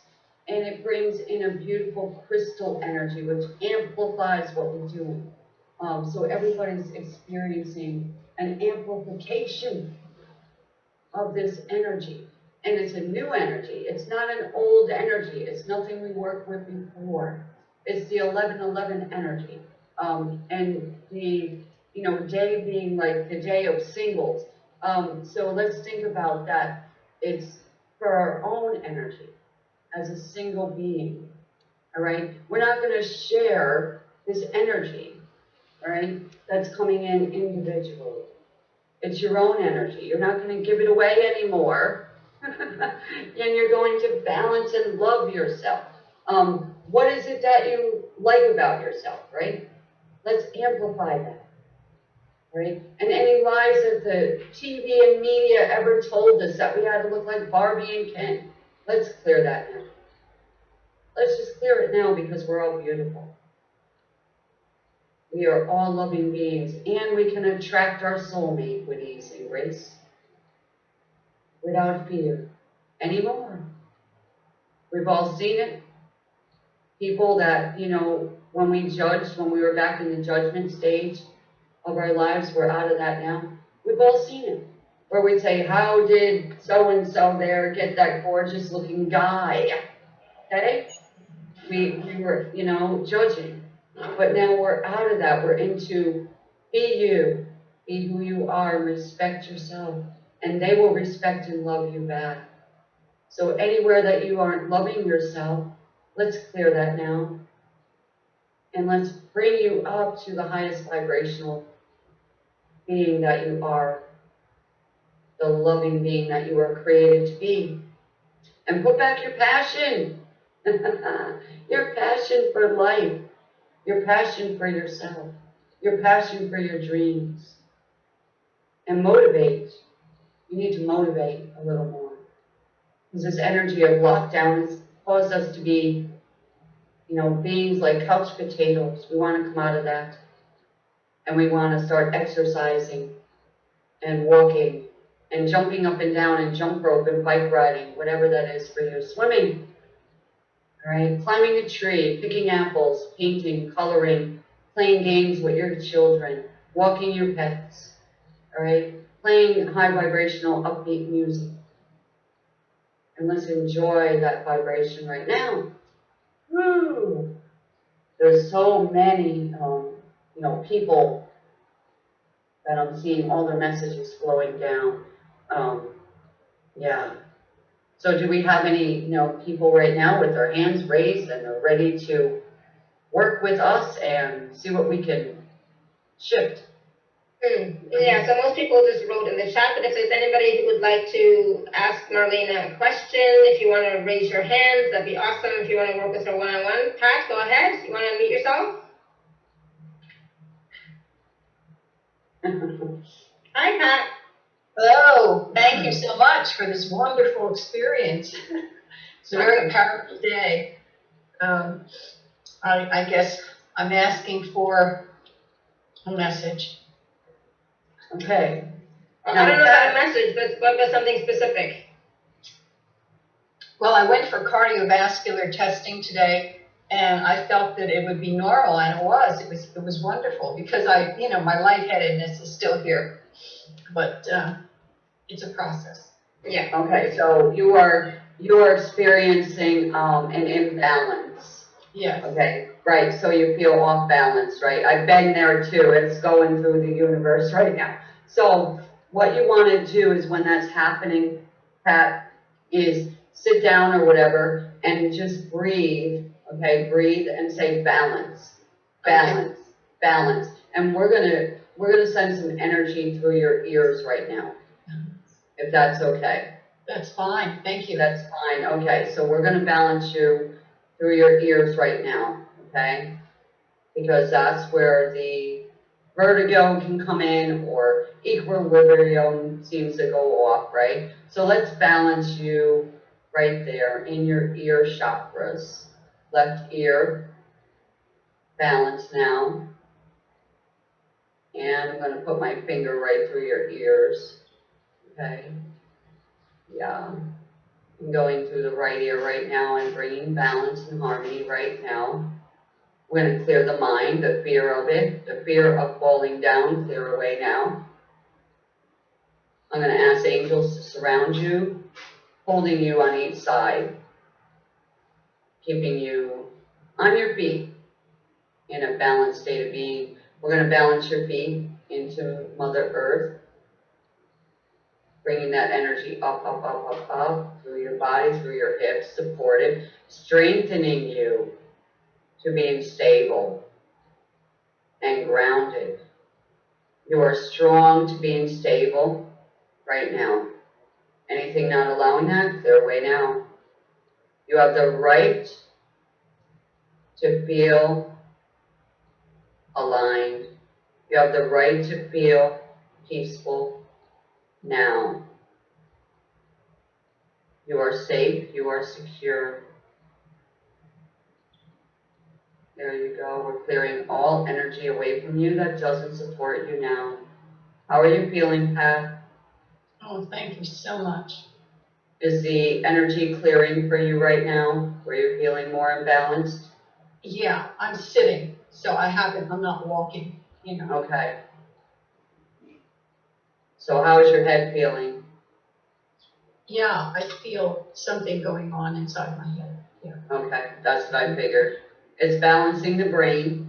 And it brings in a beautiful crystal energy, which amplifies what we're doing. Um, so everybody's experiencing an amplification of this energy. And it's a new energy. It's not an old energy. It's nothing we worked with before. It's the 1111 energy. Um, and the, you know, day being like the day of singles. Um, so let's think about that. It's for our own energy as a single being. All right? We're not going to share this energy, all right, that's coming in individually. It's your own energy. You're not going to give it away anymore. and you're going to balance and love yourself. Um, what is it that you like about yourself, right? Let's amplify that, right? And any lies that the TV and media ever told us that we had to look like Barbie and Ken, let's clear that now. Let's just clear it now because we're all beautiful. We are all loving beings, and we can attract our soulmate with ease and grace without fear anymore. We've all seen it. People that, you know, when we judged, when we were back in the judgment stage of our lives, we're out of that now. We've all seen it. Where we'd say, How did so and so there get that gorgeous looking guy? Okay? We, we were, you know, judging. But now we're out of that. We're into be you, be who you are, respect yourself. And they will respect and love you back. So anywhere that you aren't loving yourself, let's clear that now. And let's bring you up to the highest vibrational being that you are, the loving being that you were created to be. And put back your passion, your passion for life, your passion for yourself, your passion for your dreams. And motivate. You need to motivate a little more. Because this energy of lockdown has caused us to be, you know, beings like couch potatoes. We want to come out of that. And we want to start exercising and walking and jumping up and down and jump rope and bike riding, whatever that is for you, swimming. All right, climbing a tree, picking apples, painting, coloring, playing games with your children, walking your pets. All right, playing high vibrational upbeat music. And let's enjoy that vibration right now. Woo! There's so many, um, you know, people that I'm seeing all their messages flowing down. Um, yeah. So do we have any, you know, people right now with their hands raised and they're ready to work with us and see what we can shift? Hmm. Yeah, so most people just wrote in the chat, but if there's anybody who would like to ask Marlena a question, if you want to raise your hands, that'd be awesome. If you want to work with her one-on-one, Pat, go ahead. You want to unmute yourself? Hi, Pat. Hello, thank you so much for this wonderful experience. It's a very powerful day. Um, I, I guess I'm asking for a message. Okay. I don't know about a message, but what about something specific? Well, I went for cardiovascular testing today and I felt that it would be normal and it was. It was, it was wonderful because I, you know, my lightheadedness is still here. But, uh, it's a process. Yeah. Okay, so you are, you are experiencing, um, an imbalance. Yes. Okay, right, so you feel off balance, right? I've been there too, it's going through the universe right now. So what you wanna do is when that's happening, Pat, is sit down or whatever and just breathe, okay? Breathe and say balance, balance, balance. And we're gonna, we're gonna send some energy through your ears right now, if that's okay. That's fine, thank you. That's fine, okay, so we're gonna balance you through your ears right now, okay? Because that's where the vertigo can come in or equilibrium seems to go off, right? So let's balance you right there in your ear chakras. Left ear, balance now. And I'm gonna put my finger right through your ears, okay? Yeah. Going through the right ear right now and bringing balance and harmony right now. We're going to clear the mind, the fear of it, the fear of falling down, clear away now. I'm going to ask angels to surround you, holding you on each side, keeping you on your feet in a balanced state of being. We're going to balance your feet into Mother Earth bringing that energy up, up, up, up, up through your body, through your hips, supported, strengthening you to being stable and grounded. You are strong to being stable right now. Anything not allowing that, clear away now. You have the right to feel aligned. You have the right to feel peaceful now. You are safe, you are secure. There you go. We're clearing all energy away from you that doesn't support you now. How are you feeling, Pat? Oh, thank you so much. Is the energy clearing for you right now? Where you're feeling more imbalanced? Yeah, I'm sitting, so I haven't, I'm not walking, you know. Okay. So how is your head feeling? Yeah, I feel something going on inside my head. Yeah. Okay, that's what I figured. It's balancing the brain,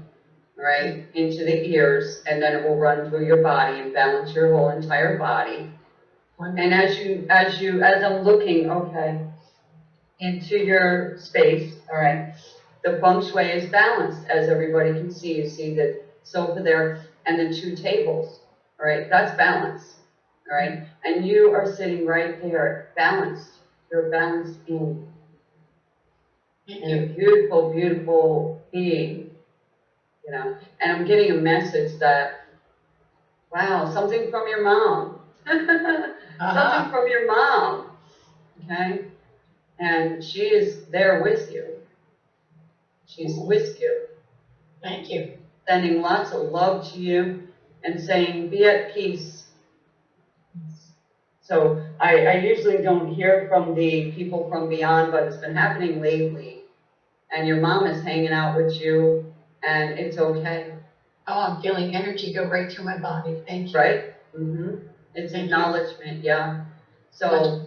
right, into the ears, and then it will run through your body and balance your whole entire body. And as you, as you, as I'm looking, okay, into your space, all right, the feng shui is balanced, as everybody can see. You see the sofa there and the two tables, all right, that's balance, all right? And you are sitting right there, balanced. You're balanced in Thank and a beautiful, beautiful being, you know. And I'm getting a message that, wow, something from your mom. Uh-huh. Something from your mom, okay? And she is there with you. She's with you, Thank you. sending lots of love to you and saying, be at peace. So I, I usually don't hear from the people from beyond, but it's been happening lately. And your mom is hanging out with you and it's okay, Oh, I'm feeling energy go right through my body. Thank you. right? Mm-hmm. It's Thank you. acknowledgement, yeah. So.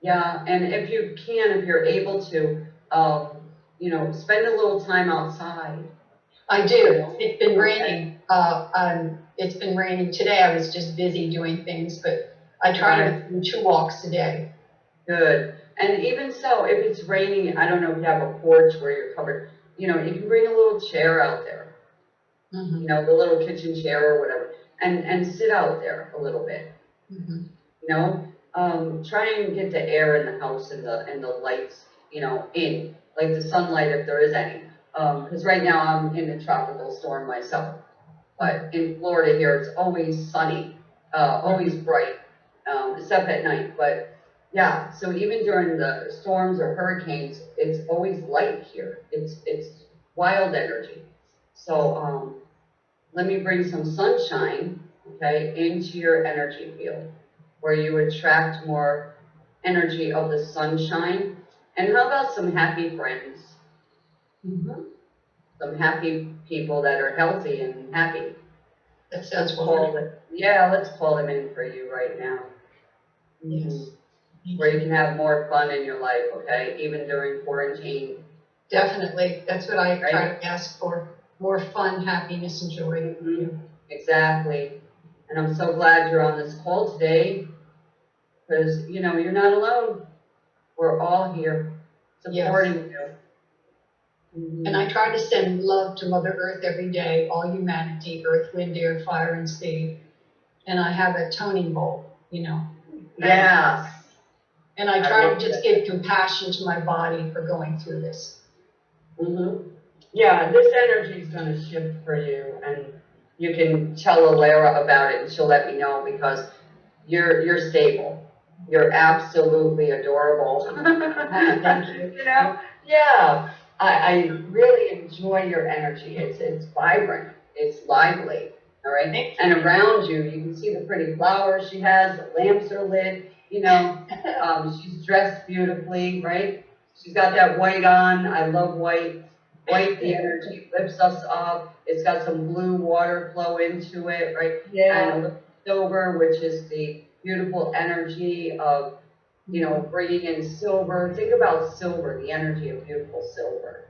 Yeah, and if you can, if you're able to, um, you know, spend a little time outside. I do. It's been raining. Uh, um, it's been raining today. I was just busy doing things, but I try to do two walks a day. Good. And even so, if it's raining, I don't know if you have a porch where you're covered, you know, you can bring a little chair out there, Mhm, you know, the little kitchen chair or whatever, and, and sit out there a little bit, mhm. you know? Um, try and get the air in the house and the, and the lights, you know, in, like the sunlight if there is any. Um, cause right now I'm in a tropical storm myself. But in Florida here, it's always sunny, uh, always bright, um, except at night. But yeah, so even during the storms or hurricanes, it's always light here. It's, it's wild energy. So, um, let me bring some sunshine, okay, into your energy field where you attract more energy of the sunshine. And how about some happy friends? Mhm. Some happy people that are healthy and happy. That sounds wonderful. Yeah, let's call them in for you right now. Yes. Where you can have more fun in your life, okay, even during quarantine. Definitely. That's what I try Right. to ask for. More fun, happiness, and joy. Mhm. Exactly. And I'm so glad you're on this call today. Because, you know, you're not alone. We're all here Yes. supporting you. Mhm. And I try to send love to Mother Earth every day, all humanity, earth, wind, air, fire, and sea. And I have a toning bowl, you know. Yes. And I try to just give compassion to my body for going through this. Mm-hmm. Yeah, this energy is gonna shift for you and you can tell Alara about it and she'll let me know because you're, you're stable. You're absolutely adorable. Thank you. You know, yeah, I, I really enjoy your energy. It's, it's vibrant, it's lively, all right? And around you, you can see the pretty flowers she has, the lamps are lit, you know, um, she's dressed beautifully, right? She's got that white on. I love white. White, the energy lifts us up. It's got some blue water flow into it, right? Yeah. And silver, which is the beautiful energy of, you know, bringing in silver. Think about silver, the energy of beautiful silver,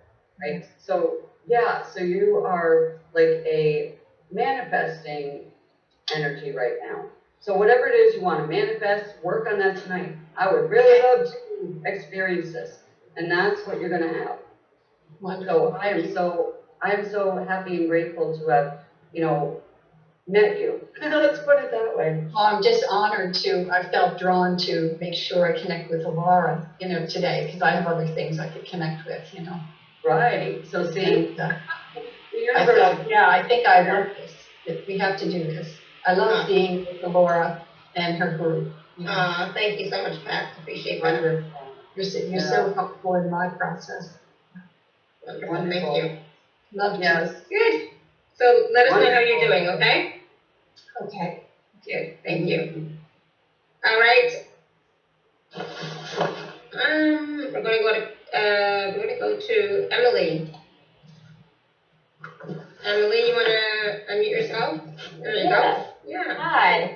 right? So, yeah, so you are like a manifesting energy right now. So whatever it is you want to manifest, work on that tonight. I would really love to experience this. And that's what you're gonna have. So I am so, I am so happy and grateful to have, you know, met you. Let's put it that way. Well, I'm just honored to, I felt drawn to make sure I connect with Alara, you know, today, because I have other things I could connect with, you know. Right, so see, And, uh, the I universe, felt, yeah, I think I want this, that we have to do this. I love Uh. being with Alara and her group. you know. Uh, thank you so much, Pat. Appreciate that. wonderful, You're so, you're so helpful in my process. Wonderful. Thank you. Love to. yes. Good. So let us know how you're doing, okay? Okay. Good. Thank you. All right. Um, we're gonna go to, uh, we're gonna go to Emily. Emily, you wanna unmute yourself? There you go. Yeah. Hi.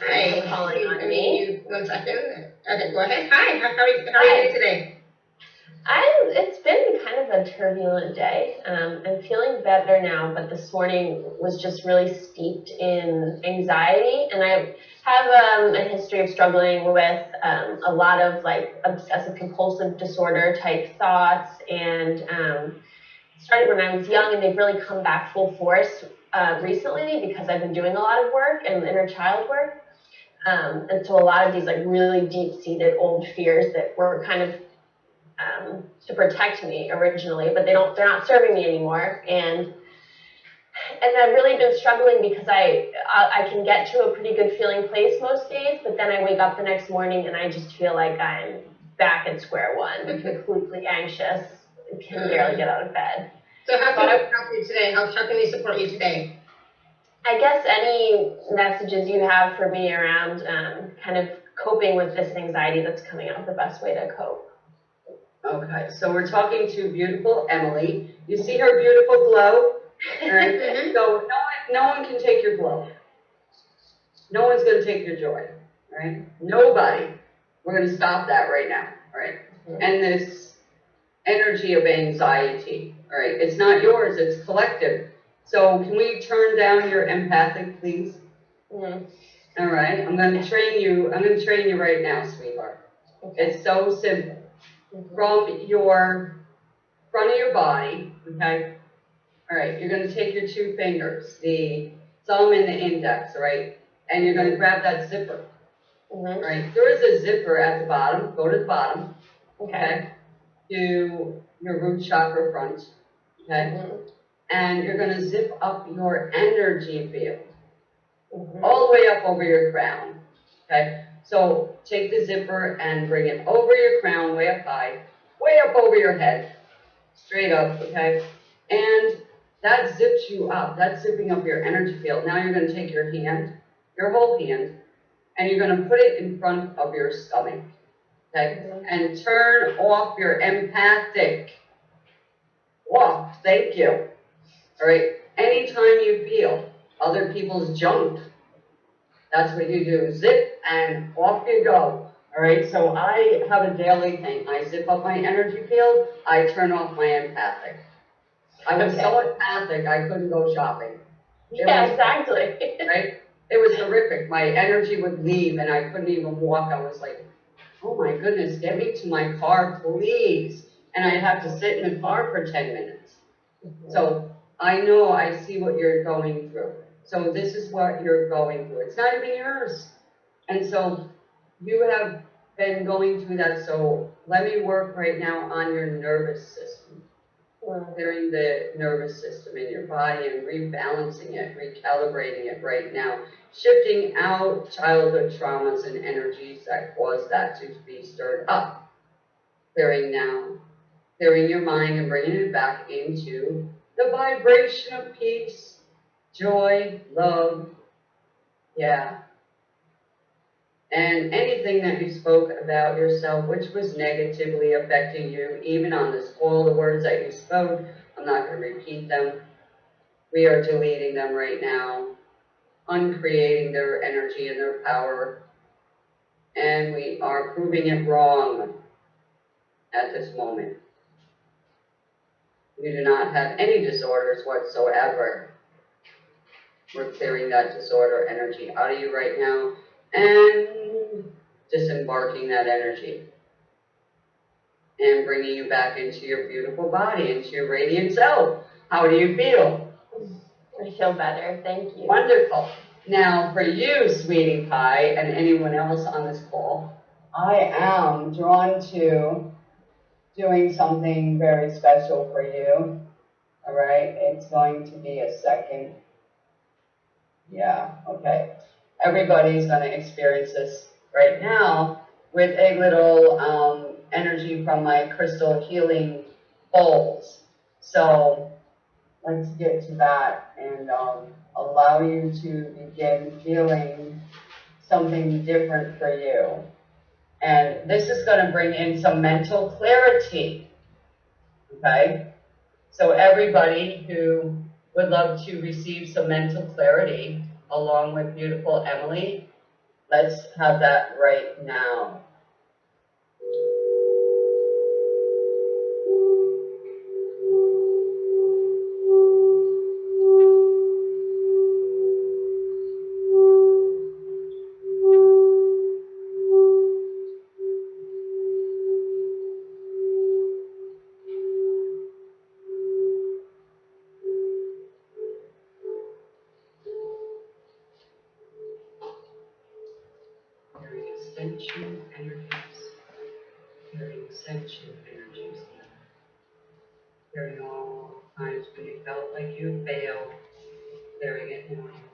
Hi. Calling on I mean, me. one second. Okay, go ahead. Hi, how, how are you, how are you doing today? I'm, it's been kind of a turbulent day. Um, I'm feeling better now, but this morning was just really steeped in anxiety. And I have um, a history of struggling with um, a lot of like obsessive compulsive disorder type thoughts. And um, started when I was young, and they've really come back full force uh, recently because I've been doing a lot of work and inner child work. Um, and so a lot of these like really deep seated old fears that were kind of um, to protect me originally, but they don't, they're not serving me anymore. And, and I've really been struggling because I, I, I can get to a pretty good feeling place most days, but then I wake up the next morning and I just feel like I'm back at square one, completely anxious, can barely get out of bed. So how can we help you today? How, how can we support you today? I guess any messages you have for me around um, kind of coping with this anxiety that's coming up, the best way to cope. Okay, so we're talking to beautiful Emily. You see her beautiful glow? Alright, Mhm. so no one, no one can take your glow. No one's gonna take your joy, right? Nobody. We're gonna stop that right now, alright? Mhm. And this energy of anxiety, alright, it's not yours, it's collective. So can we turn down your empathic, please? Mm, Alright, I'm gonna train you, I'm gonna train you right now, sweetheart. okay. It's so simple Mhm. from your front of your body, okay? All right, you're gonna take your two fingers, the thumb and the index, all right? And you're gonna grab that zipper, all Mhm. right? There is a zipper at the bottom, go to the bottom, Okay. okay? To your root chakra front, okay? Mhm. And you're gonna zip up your energy field Mhm. all the way up over your crown. Okay? So take the zipper and bring it over your crown, way up high, way up over your head, straight up, okay? And that zips you up. That's zipping up your energy field. Now you're going to take your hand, your whole hand, and you're going to put it in front of your stomach, okay? And turn off your empathic. Off. Thank you. All right. Anytime you feel other people's junk, that's what you do. Zip and off you go. All right. So I have a daily thing. I zip up my energy field. I turn off my empathic. I was so empathic I couldn't go shopping. It Yeah, was- exactly. Right? It was horrific. My energy would leave and I couldn't even walk. I was like, oh my goodness, get me to my car, please. And I'd have to sit in the car for 10 minutes. So I know I see what you're going through. So this is what you're going through. It's not even yours. And so you have been going through that. So let me work right now on your nervous system, Mm, clearing the nervous system in your body and rebalancing it, recalibrating it right now, shifting out childhood traumas and energies that cause that to be stirred up. Clearing now, clearing your mind and bringing it back into the vibration of peace, joy, love, yeah. And anything that you spoke about yourself, which was negatively affecting you, even on this, all the words that you spoke, I'm not going to repeat them. We are deleting them right now, uncreating their energy and their power, and we are proving it wrong at this moment. You do not have any disorders whatsoever. We're clearing that disorder energy out of you right now and disembarking that energy and bringing you back into your beautiful body, into your radiant self. How do you feel? I feel better. Thank you. Wonderful. Now, for you, sweetie pie, and anyone else on this call, I am drawn to doing something very special for you. All right, it's going to be a second. Yeah, okay. Everybody's going to experience this right now with a little um, energy from my crystal healing bowls. So let's get to that and um, allow you to begin feeling something different for you. And this is going to bring in some mental clarity. Okay? So, everybody who would love to receive some mental clarity along with beautiful Emily, let's have that right now. Ascension energies. Carrying ascension energies. Carrying all times when you felt like you failed. Carrying it now.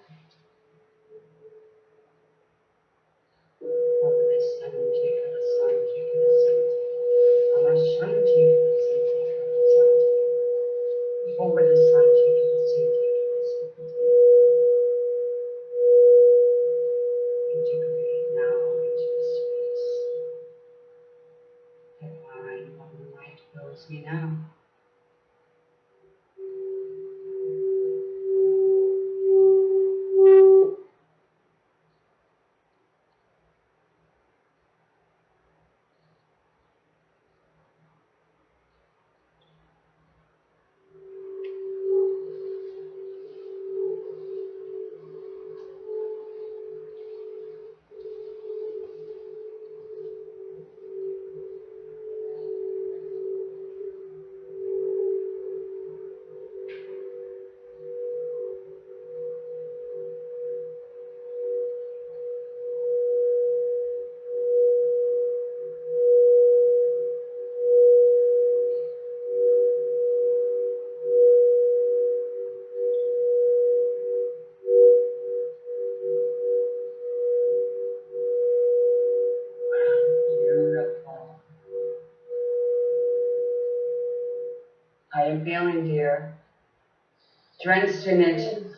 In.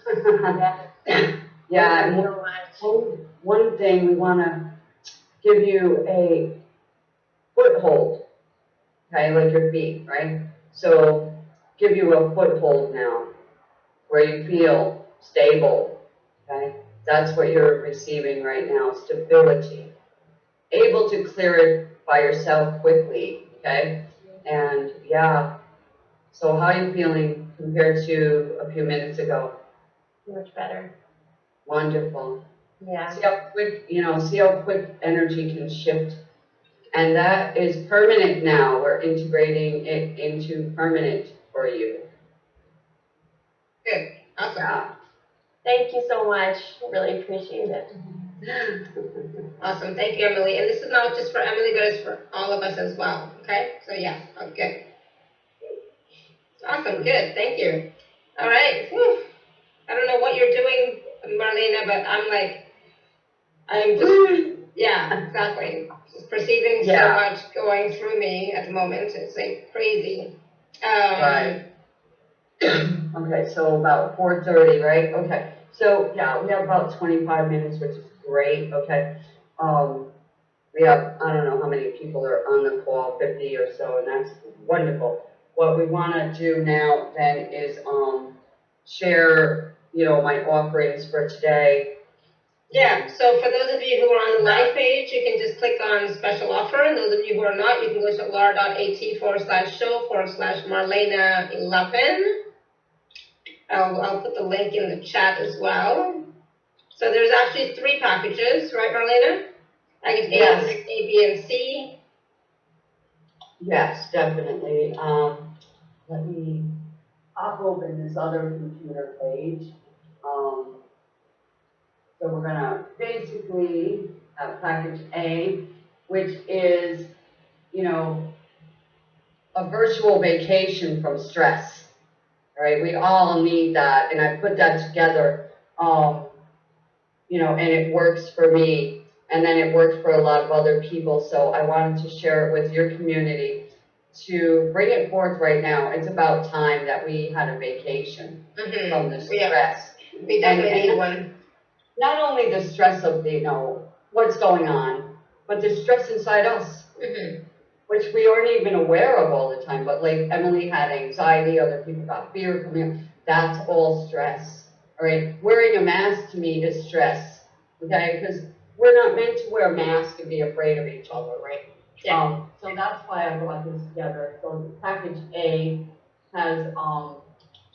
Yeah, and Thank you so much. one, one thing, we wanna give you a foothold, okay, like your feet, right? So, give you a foothold now, where you feel stable, okay? That's what you're receiving right now, stability. Able to clear it by yourself quickly, okay? And, yeah, so how are you feeling compared to a few minutes ago? Much better. Wonderful. Yeah. See how quick, you know, see how quick energy can shift. And that is permanent now. We're integrating it into permanent for you. Good. Awesome. Yeah. Thank you so much. Really appreciate it. Awesome. Thank you, Emily. And this is not just for Emily, but it's for all of us as well. Okay? So, yeah. Good. Awesome. Good. Thank you. All right. Whew. I don't know what you're doing, Marlena, but I'm like, I'm just, yeah, exactly. Just perceiving so much going through me at the moment. It's like crazy. Um, Right. Okay, so about four thirty, right? Okay, so, yeah, we have about twenty-five minutes, which is great, okay? Um, we have, I don't know how many people are on the call, fifty or so, and that's wonderful. What we wanna do now then is, um, share, you know, my offerings for today. Yeah, so for those of you who are on the live page, you can just click on special offer, and those of you who are not, you can go to alara.at forward slash show forward slash Marlena eleven. I'll, I'll put the link in the chat as well. So there's actually three packages, right, Marlena? Package A, Yes. A, B, and C. Yes, definitely. Um, let me open this other computer page. Um, so we're gonna basically have package A, which is, you know, a virtual vacation from stress. All right, we all need that, and I put that together, um, you know, and it works for me, and then it worked for a lot of other people, so I wanted to share it with your community to bring it forth right now. It's about time that we had a vacation Mm-hmm. from the Yeah. stress. We definitely need one. Not only the stress of the, you know, what's going on, but the stress inside us Mm-hmm. which we aren't even aware of all the time, but like Emily had anxiety, other people got fear coming up, that's all stress, all right? Wearing a mask to me is stress, okay? Because we're not meant to wear a mask and be afraid of each other, right? Um, so that's why I brought this together. So package A has, um,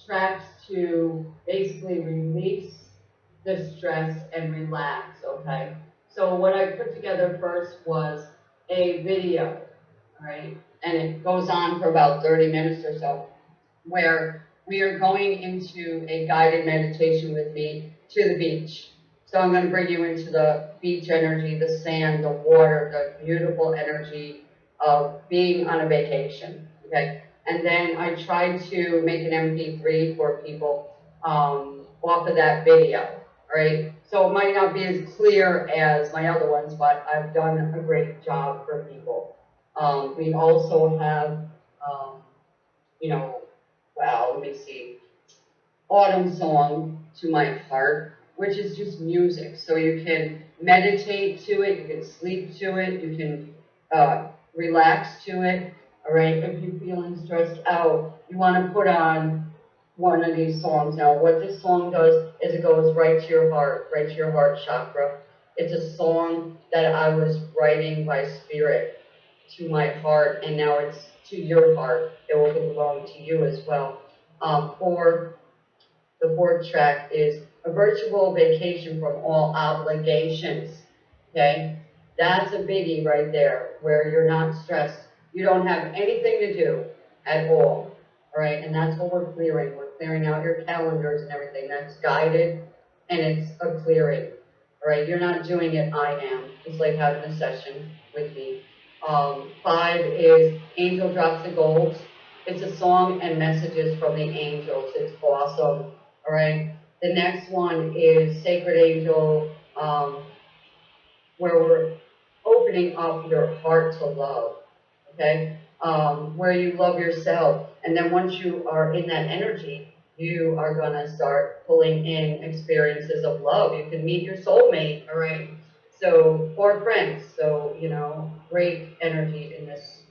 tracks to basically release the stress and relax, okay? So what I put together first was a video, right? And it goes on for about thirty minutes or so, where we are going into a guided meditation with me to the beach. So I'm gonna bring you into the beach energy, the sand, the water, the beautiful energy of being on a vacation, okay? And then I tried to make an MP3 for people, um, off of that video, right? So it might not be as clear as my other ones, but I've done a great job for people. Um, we also have, um, you know, well, let me see, Autumn Song to My Heart, which is just music. So you can meditate to it, you can sleep to it, you can uh, relax to it. All right, if you're feeling stressed out, you want to put on one of these songs. Now, what this song does is it goes right to your heart, right to your heart chakra. It's a song that I was writing by spirit to my heart, and now it's to your heart. It will belong to you as well. Um, for the fourth track is a virtual vacation from all obligations. Okay, that's a biggie right there, where you're not stressed. You don't have anything to do at all. All right, and that's what we're clearing. We're clearing out your calendars and everything. That's guided, and it's a clearing. All right, you're not doing it. I am. It's like having a session with me. Um, five is Angel Drops the Gold. It's a song and messages from the angels. It's awesome. All right. The next one is Sacred Angel, um, where we're opening up your heart to love. Okay. um, where you love yourself. And then once you are in that energy, you are gonna start pulling in experiences of love. You can meet your soulmate, all right? So, or friends. So, you know, great energy in this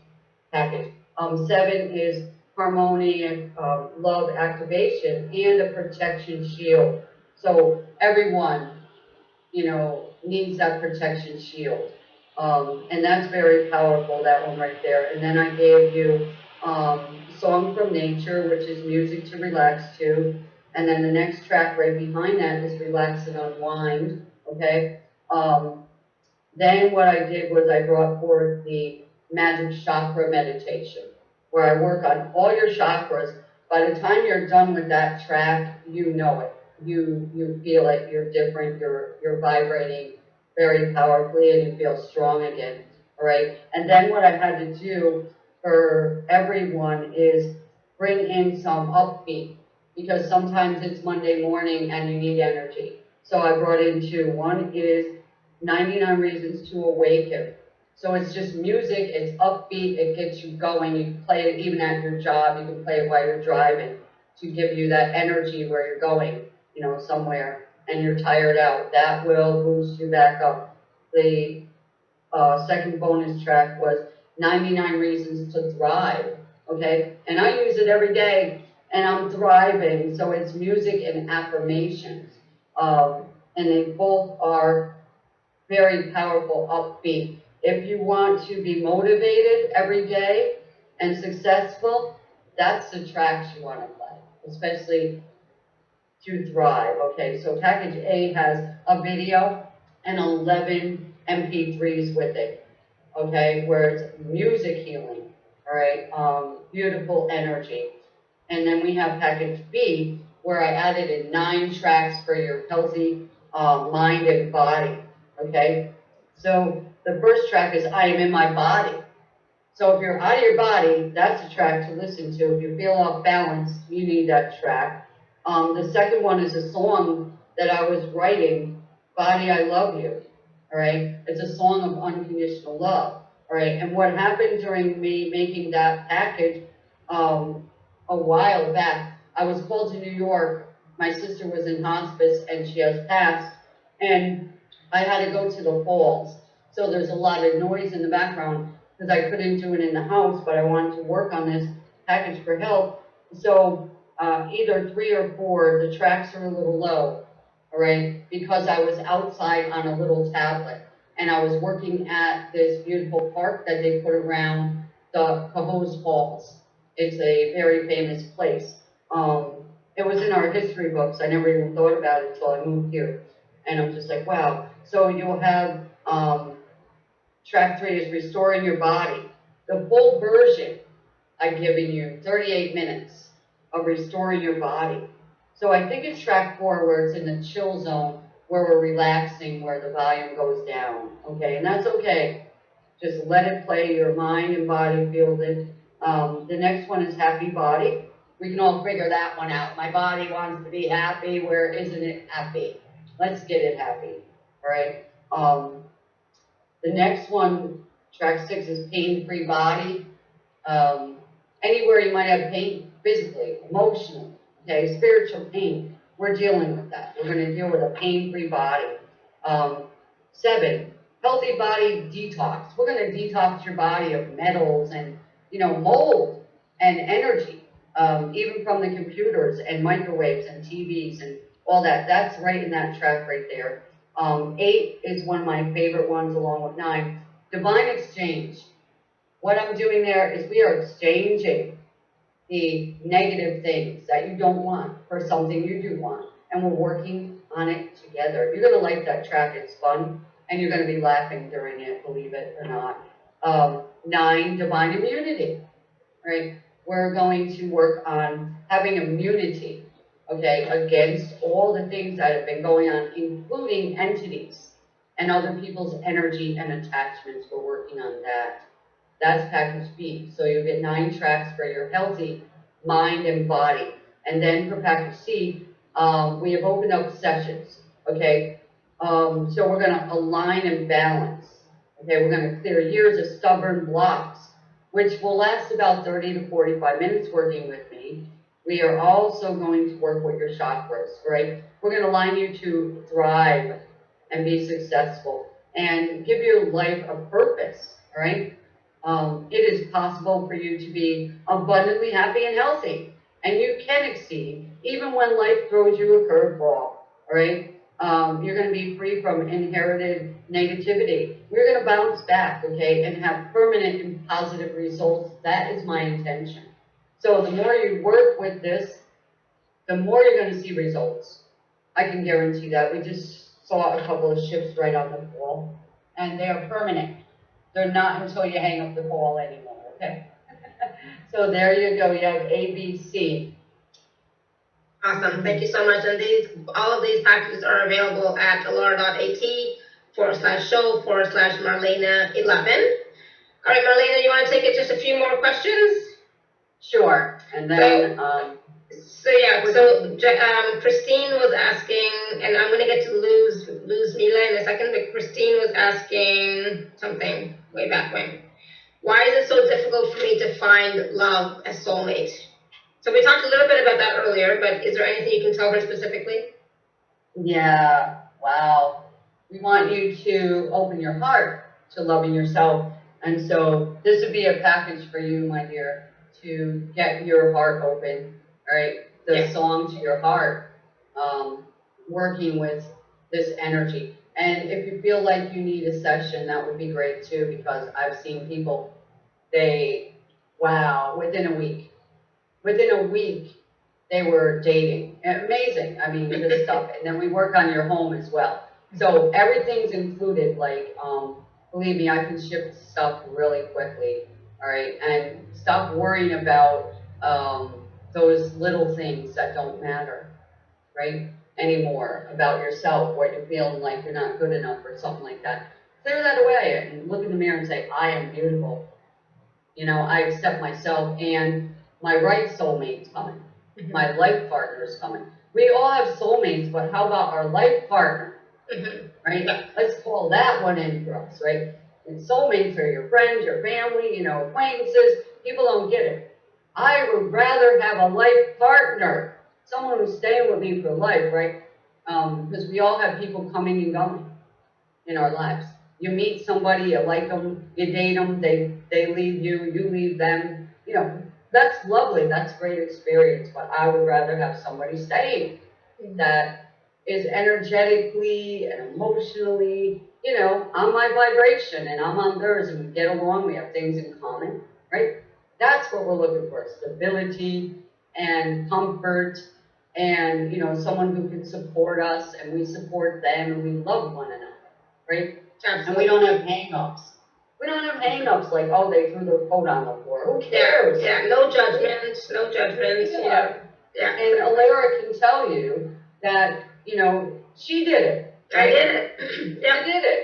package. Um, seven is harmony and um, love activation and a protection shield. So everyone, you know, needs that protection shield. Um, and that's very powerful, that one right there. And then I gave you um, Song from Nature, which is music to relax to. And then the next track right behind that is Relax and Unwind, okay? Um, then what I did was I brought forth the Magic Chakra Meditation, where I work on all your chakras. By the time you're done with that track, you know it. You you feel it. You're different. You're you're vibrating very powerfully, and you feel strong again. All right. And then what I had to do for everyone is bring in some upbeat because sometimes it's Monday morning and you need energy. So I brought in two. One is 99 Reasons to Awaken. So it's just music, it's upbeat, it gets you going. You can play it even at your job, you can play it while you're driving to give you that energy where you're going, you know, somewhere and you're tired out. That will boost you back up. The uh, second bonus track was 99 Reasons to Thrive, okay? And I use it every day and I'm thriving. So it's music and affirmations. Um, and they both are very powerful, upbeat. If you want to be motivated every day and successful, that's the tracks you want to play, especially to thrive. Okay, so package A has a video and 11 MP3s with it. Okay, where it's music healing. All right, um, beautiful energy. And then we have package B, where I added in nine tracks for your healthy uh, mind and body. Okay, so the first track is I am in my body. So if you're out of your body, that's a track to listen to. If you feel off balance, you need that track. Um, the second one is a song that I was writing, Body I Love You. All right, it's a song of unconditional love. All right, and what happened during me making that package um, a while back, I was called to New York. My sister was in hospice and she has passed, and I had to go to the falls. So there's a lot of noise in the background because I couldn't do it in the house, but I wanted to work on this package for help. So uh, either three or four, the tracks are a little low, all right, because I was outside on a little tablet and I was working at this beautiful park that they put around the Cohoes Falls. It's a very famous place. Um, it was in our history books. I never even thought about it until I moved here. And I'm just like, wow. So you'll have um, track three is restoring your body. The full version I've given you 38 minutes of restoring your body. So I think it's track four where it's in the chill zone where we're relaxing, where the volume goes down. Okay, and that's okay. Just let it play. Your mind and body feels it. Um, the next one is happy body. We can all figure that one out. My body wants to be happy. Where isn't it happy? Let's get it happy. All right. Um, the next one, track six, is pain-free body. Um, anywhere you might have pain, physically, emotionally, okay, spiritual pain, we're dealing with that. We're going to deal with a pain-free body. Um, seven, healthy body detox. We're going to detox your body of metals and, you know, mold and energy, um, even from the computers and microwaves and TVs and all that. That's right in that track right there. Um, eight is one of my favorite ones along with nine. Divine exchange. What I'm doing there is we are exchanging the negative things that you don't want for something you do want. And we're working on it together. You're going to like that track. It's fun. And you're going to be laughing during it, believe it or not. Um, nine, divine immunity. Right? We're going to work on having immunity okay, against all the things that have been going on, including entities and other people's energy and attachments. We're working on that. That's package B. So you'll get nine tracks for your healthy mind and body. And then for package C, um, we have opened up sessions, okay? Um, so we're going to align and balance. Okay, we're going to clear years of stubborn blocks which will last about thirty to forty-five minutes working with me. We are also going to work with your chakras, right? We're gonna align you to thrive and be successful and give your life a purpose, right? Um, it is possible for you to be abundantly happy and healthy, and you can exceed even when life throws you a curveball, right? Um, you're gonna be free from inherited negativity. You're gonna bounce back, okay, and have permanent and positive results. That is my intention. So the more you work with this, the more you're gonna see results. I can guarantee that. We just saw a couple of ships right on the wall, and they are permanent. They're not until you hang up the ball anymore, okay? So there you go, you have A, B, C. Awesome, thank you so much. And these, all of these packages are available at alara.at forward slash show forward slash Marlena eleven. All right, Marlena, you want to take it just a few more questions? Sure, and then, um, So yeah, so um, Christine was asking, and I'm gonna get to lose Luzmila in a second, but Christine was asking something way back when. Why is it so difficult for me to find love as soulmate? So we talked a little bit about that earlier, but is there anything you can tell her specifically? yeah, wow. We want you to open your heart to loving yourself. And so this would be a package for you, my dear, to get your heart open, all right? The Yeah. song to your heart, um, working with this energy. And if you feel like you need a session, that would be great too, because I've seen people, they, wow, within a week, within a week, they were dating. Amazing. I mean, this stuff. And then we work on your home as well. So everything's included. Like, um, believe me, I can ship stuff really quickly. All right. And stop worrying about um, those little things that don't matter, right? Anymore about yourself, what you're feeling like you're not good enough or something like that. Clear that away and look in the mirror and say, I am beautiful. You know, I accept myself and my right soulmate's coming my life partner is coming. We all have soulmates, but how about our life partner, Mhm. right? Let's call that one in for us, right? And soulmates are your friends, your family, you know, acquaintances. People don't get it. I would rather have a life partner, someone who's staying with me for life, right? Um, because we all have people coming and going in our lives. You meet somebody, you like them, you date them, they, they leave you, you leave them, you know, that's lovely, that's great experience, but I would rather have somebody staying that is energetically and emotionally, you know, on my vibration and I'm on theirs and we get along, we have things in common, right? That's what we're looking for, stability and comfort and, you know, someone who can support us and we support them and we love one another, right? And we don't have hang-ups. We don't have hang-ups like, oh, they threw their coat on the floor, who cares? yeah, no judgments, no judgments. you know, yeah. And Alara can tell you that, you know, she did it. I did it. She Yep, did it.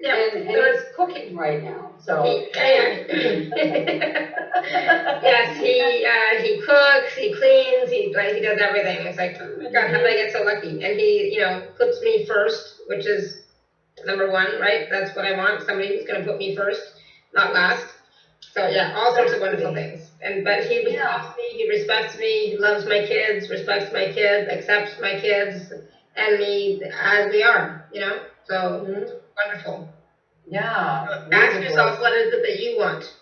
yep. And, and it's cooking right now, so. Yeah. Yes, he, uh, he cooks, he cleans, he, like, he does everything. It's like, oh my God, how did I get so lucky? And he, you know, puts me first, which is number one, right? That's what I want, somebody who's gonna put me first, not last. So, yeah, all sorts of wonderful things. And, but he respects me, he respects me, he loves my kids, respects my kids, accepts my kids and me as we are, you know? So, Mhm. wonderful. Yeah. Ask yourself, what is it that you want?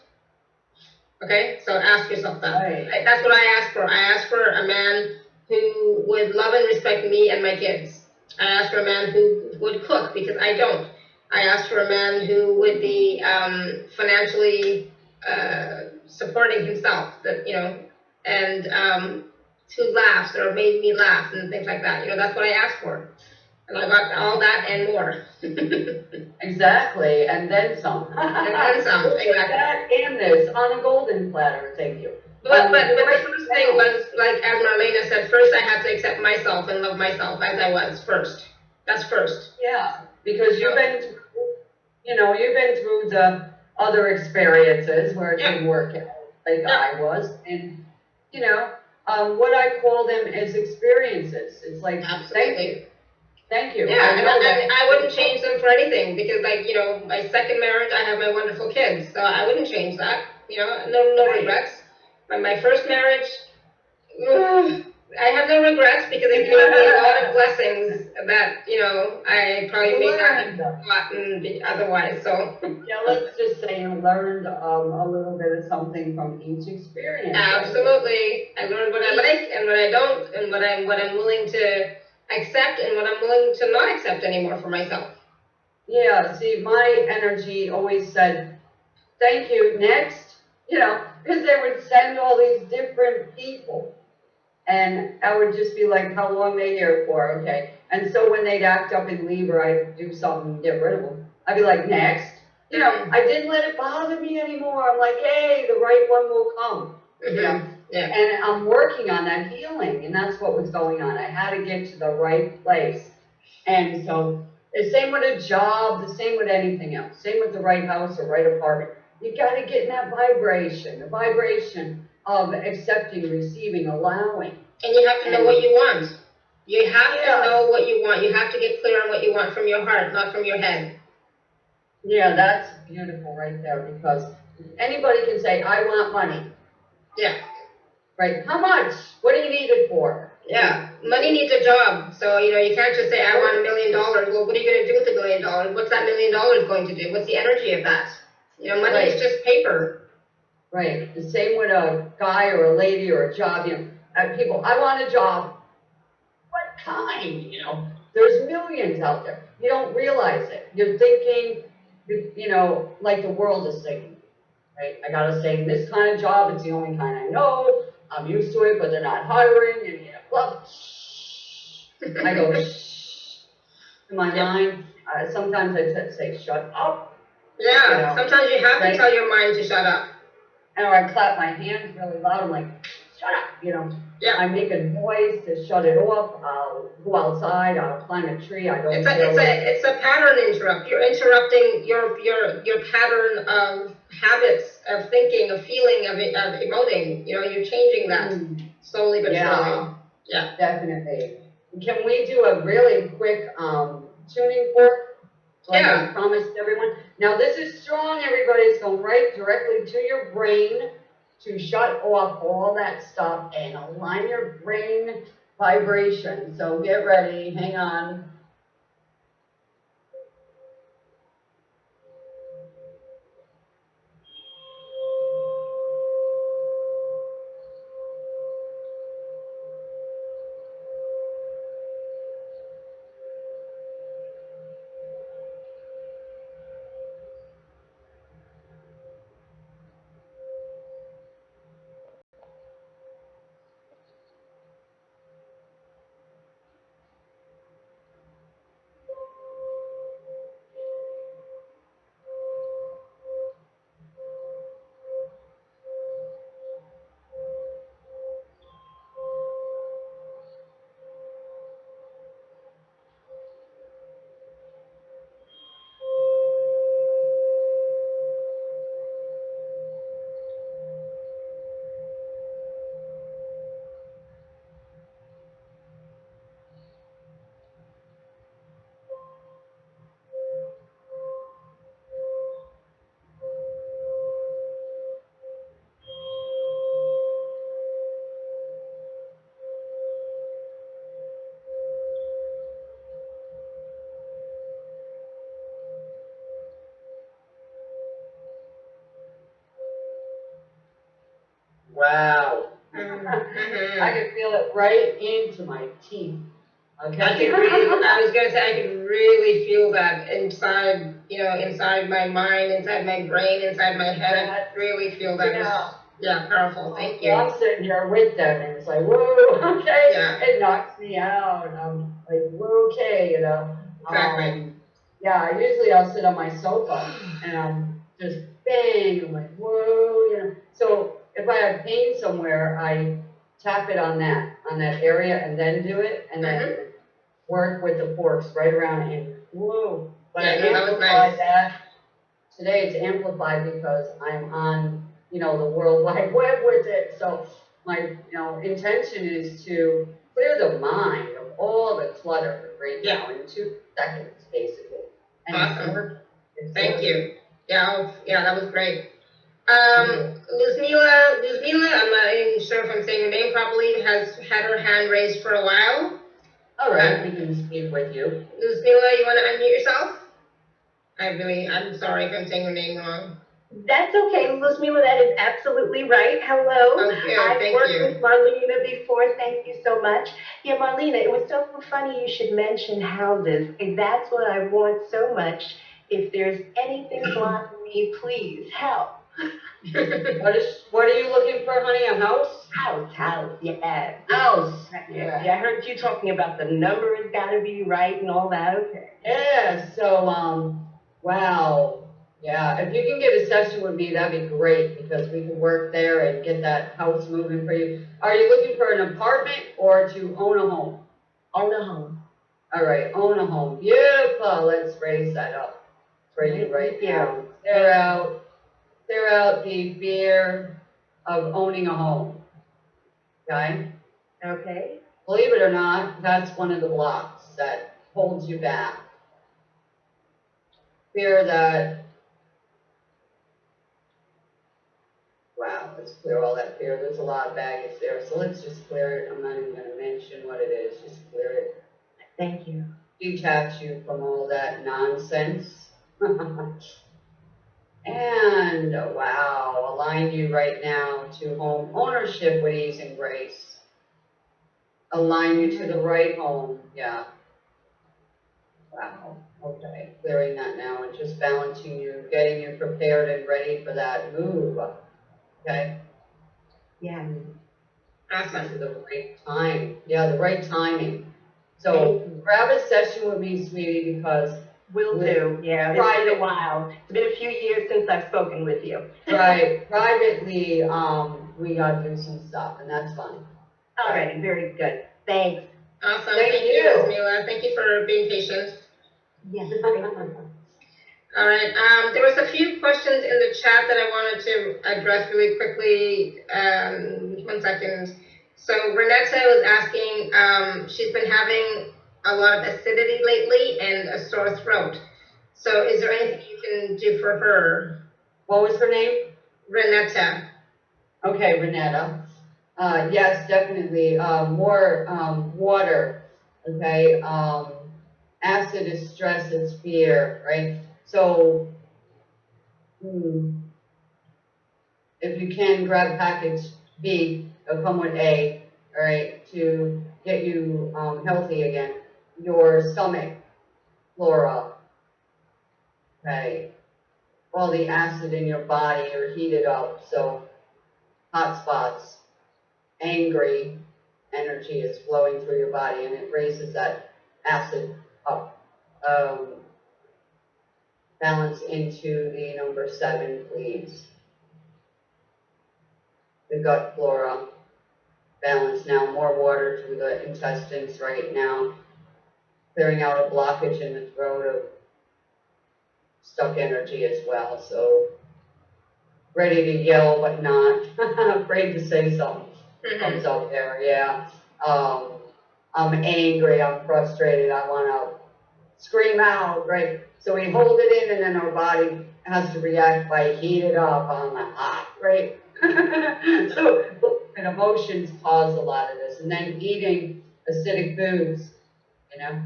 Okay, so ask yourself that. Right. That's what I ask for. I ask for a man who would love and respect me and my kids. I ask for a man who would cook because I don't. I ask for a man who would be um, financially uh, supporting himself, that you know, and um, who laughs or made me laugh and things like that. You know, that's what I asked for, and I got all that and more. Exactly, and then some. And then some, exactly. That and this on a golden platter, thank you. But, but, but the first thing was, like, as Marlena said, first I had to accept myself and love myself as I was first. That's first. Yeah, because you've been, through- you know, you've been through the other experiences where it didn't work out, like Yeah. I was, and, you know, um, what I call them is experiences. It's like, thank you, thank you. Yeah, I know I, I wouldn't change them for anything because, like, you know, my second marriage, I have my wonderful kids, so I wouldn't change that You know, no no regrets. My my first marriage, ugh, I have no regrets because it gave me a lot of blessings that you know I probably may not have gotten be- otherwise. So Yeah, let's just say you learned, um, a little bit of something from each experience. absolutely, I learned what I like and what I don't, and what I'm what I'm willing to accept and what I'm willing to not accept anymore for myself. Yeah, see, my energy always said, thank you, next, you know, because they would send all these different people. And I would just be like, how long they here for, okay? And so when they'd act up and leave or I'd do something, get rid of them, I'd be like, next. You know, I didn't let it bother me anymore. I'm like, hey, the right one will come. You know? Mhm. Yeah. And I'm working on that healing, and that's what was going on. I had to get to the right place. And so, the same with a job, the same with anything else, same with the right house or right apartment. You got to get in that vibration, the vibration of accepting, receiving, allowing. And you have to know what you want. You have Yeah. to know what you want. You have to get clear on what you want from your heart, not from your head. Yeah, that's beautiful right there because anybody can say, I want money, Yeah. right? How much? What do you need it for? Yeah. Money needs a job. So, you know, you can't just say, I want a million dollars. Well, what are you going to do with a million dollars? What's that million dollars going to do? What's the energy of that? You know, money is just paper. Right, the same with a guy or a lady or a job, you know, uh, people, I want a job. What kind, you know? There's millions out there. You don't realize it. You're thinking, you you know, like the world is thinking, right? I gotta stay in this kind of job, it's the only kind I know, I'm used to it, but they're not hiring, and, you know, blah. I go, shh. In my mind, uh, sometimes I t- say, shut up, Yeah. Yeah. Sometimes you have to tell your mind to shut up. And I clap my hands really loud, I'm like, shut up, you know? Yeah. I make a noise to shut it off. I'll go outside. I'll climb a tree. I don't It's a, it's a, it's a pattern interrupt. You're interrupting your, your, your pattern of habits, of thinking, of feeling, of, of emoting. You know, you're changing that Mm, slowly but Yeah. surely. Yeah. definitely. Can we do a really quick um, tuning fork? Like I Yeah. promised everyone. Now this is strong. Everybody. It's going right directly to your brain to shut off all that stuff and align your brain vibration. So get ready. Hang on. Right into my teeth. Okay. I could really, I was gonna say, I could really feel that inside, you know, inside my mind, inside my brain, inside my head. I could really feel that. Yeah. Yeah, powerful. Thank you. I'm sitting here with them, and it's like, whoa, okay. Yeah. It knocks me out. and I'm like, whoa, okay, you know. Exactly. Um, yeah, usually I'll sit on my sofa and I'm just bang, I'm like, whoa, you know. So if I have pain somewhere, I tap it on that, on that area and then do it and then Mm-hmm. work with the forks right around and whoa. But I Yeah, no, that was amplify nice. that. Today it's amplified because I'm on, you know, the World Wide Web with it. So my, you know, intention is to clear the mind of all the clutter right now in two seconds, basically. And it's Awesome. working. It's Thank working. you. Yeah, oh, yeah, that was great. Um, Luzmila, Luzmila, I'm not even sure if I'm saying her name properly, has had her hand raised for a while. All right, we can speak with you. Luzmila, you want to unmute yourself? I really, I'm sorry if I'm saying her name wrong. That's okay, Luzmila, that is absolutely right. Hello. Okay, I've thank worked you. with Marlena before, thank you so much. Yeah, Marlena, it was so funny you should mention houses. And that's what I want so much. If there's anything blocking me, please help. What is, what are you looking for, honey, a house? House, house, yeah. House. Yeah, yeah, I heard you talking about the number has gotta be right and all that, okay. Yeah, so, um, wow, yeah, if you can get a session with me, that'd be great, because we can work there and get that house moving for you. Are you looking for an apartment or to own a home? Own a home. All right, own a home, beautiful, let's raise that up for you right now. Out, clear out the fear of owning a home, okay? Okay. Believe it or not, that's one of the blocks that holds you back. Fear that, wow, let's clear all that fear. There's a lot of baggage there, so let's just clear it. I'm not even gonna mention what it is, just clear it. Thank you. Detach you from all that nonsense. And wow, align you right now to home ownership with ease and grace. Align you to the right home, yeah. Wow, okay, clearing that now and just balancing you, getting you prepared and ready for that move. Okay, Yeah. Awesome. to the right time, yeah, the right timing. So grab a session with me, sweetie, because Will do, yeah. It's Private. been a while. It's been a few years since I've spoken with you. Right, privately, um, we gotta do some stuff, and that's fun. All right, very good. Thanks. Awesome. Thank Thank you, you. Luzmila. Thank you for being patient. Yeah. All right. Um, there was a few questions in the chat that I wanted to address really quickly. Um, one second. So Renetta was asking. Um, she's been having a lot of acidity lately and a sore throat. So is there anything you can do for her, What was her name? Renetta? Okay, Renetta. Uh, yes, definitely, uh, more, um, water, okay? Um, acid is stress, is fear, right? So, hmm, if you can grab package B, it'll come with A, all right, to get you, um, healthy again. Your stomach flora, okay? All the acid in your body are heated up, so hot spots, angry energy is flowing through your body and it raises that acid up. Um, balance into the number seven, please. The gut flora. Balance now, more water to the intestines right now. Clearing out a blockage in the throat of stuck energy as well, so ready to yell but not afraid to say something Mhm. comes up there, yeah. Um, I'm angry, I'm frustrated, I wanna scream out, right? So we hold it in and then our body has to react by heat it up on the hot, right? so, and emotions cause a lot of this, and then eating acidic foods, you know?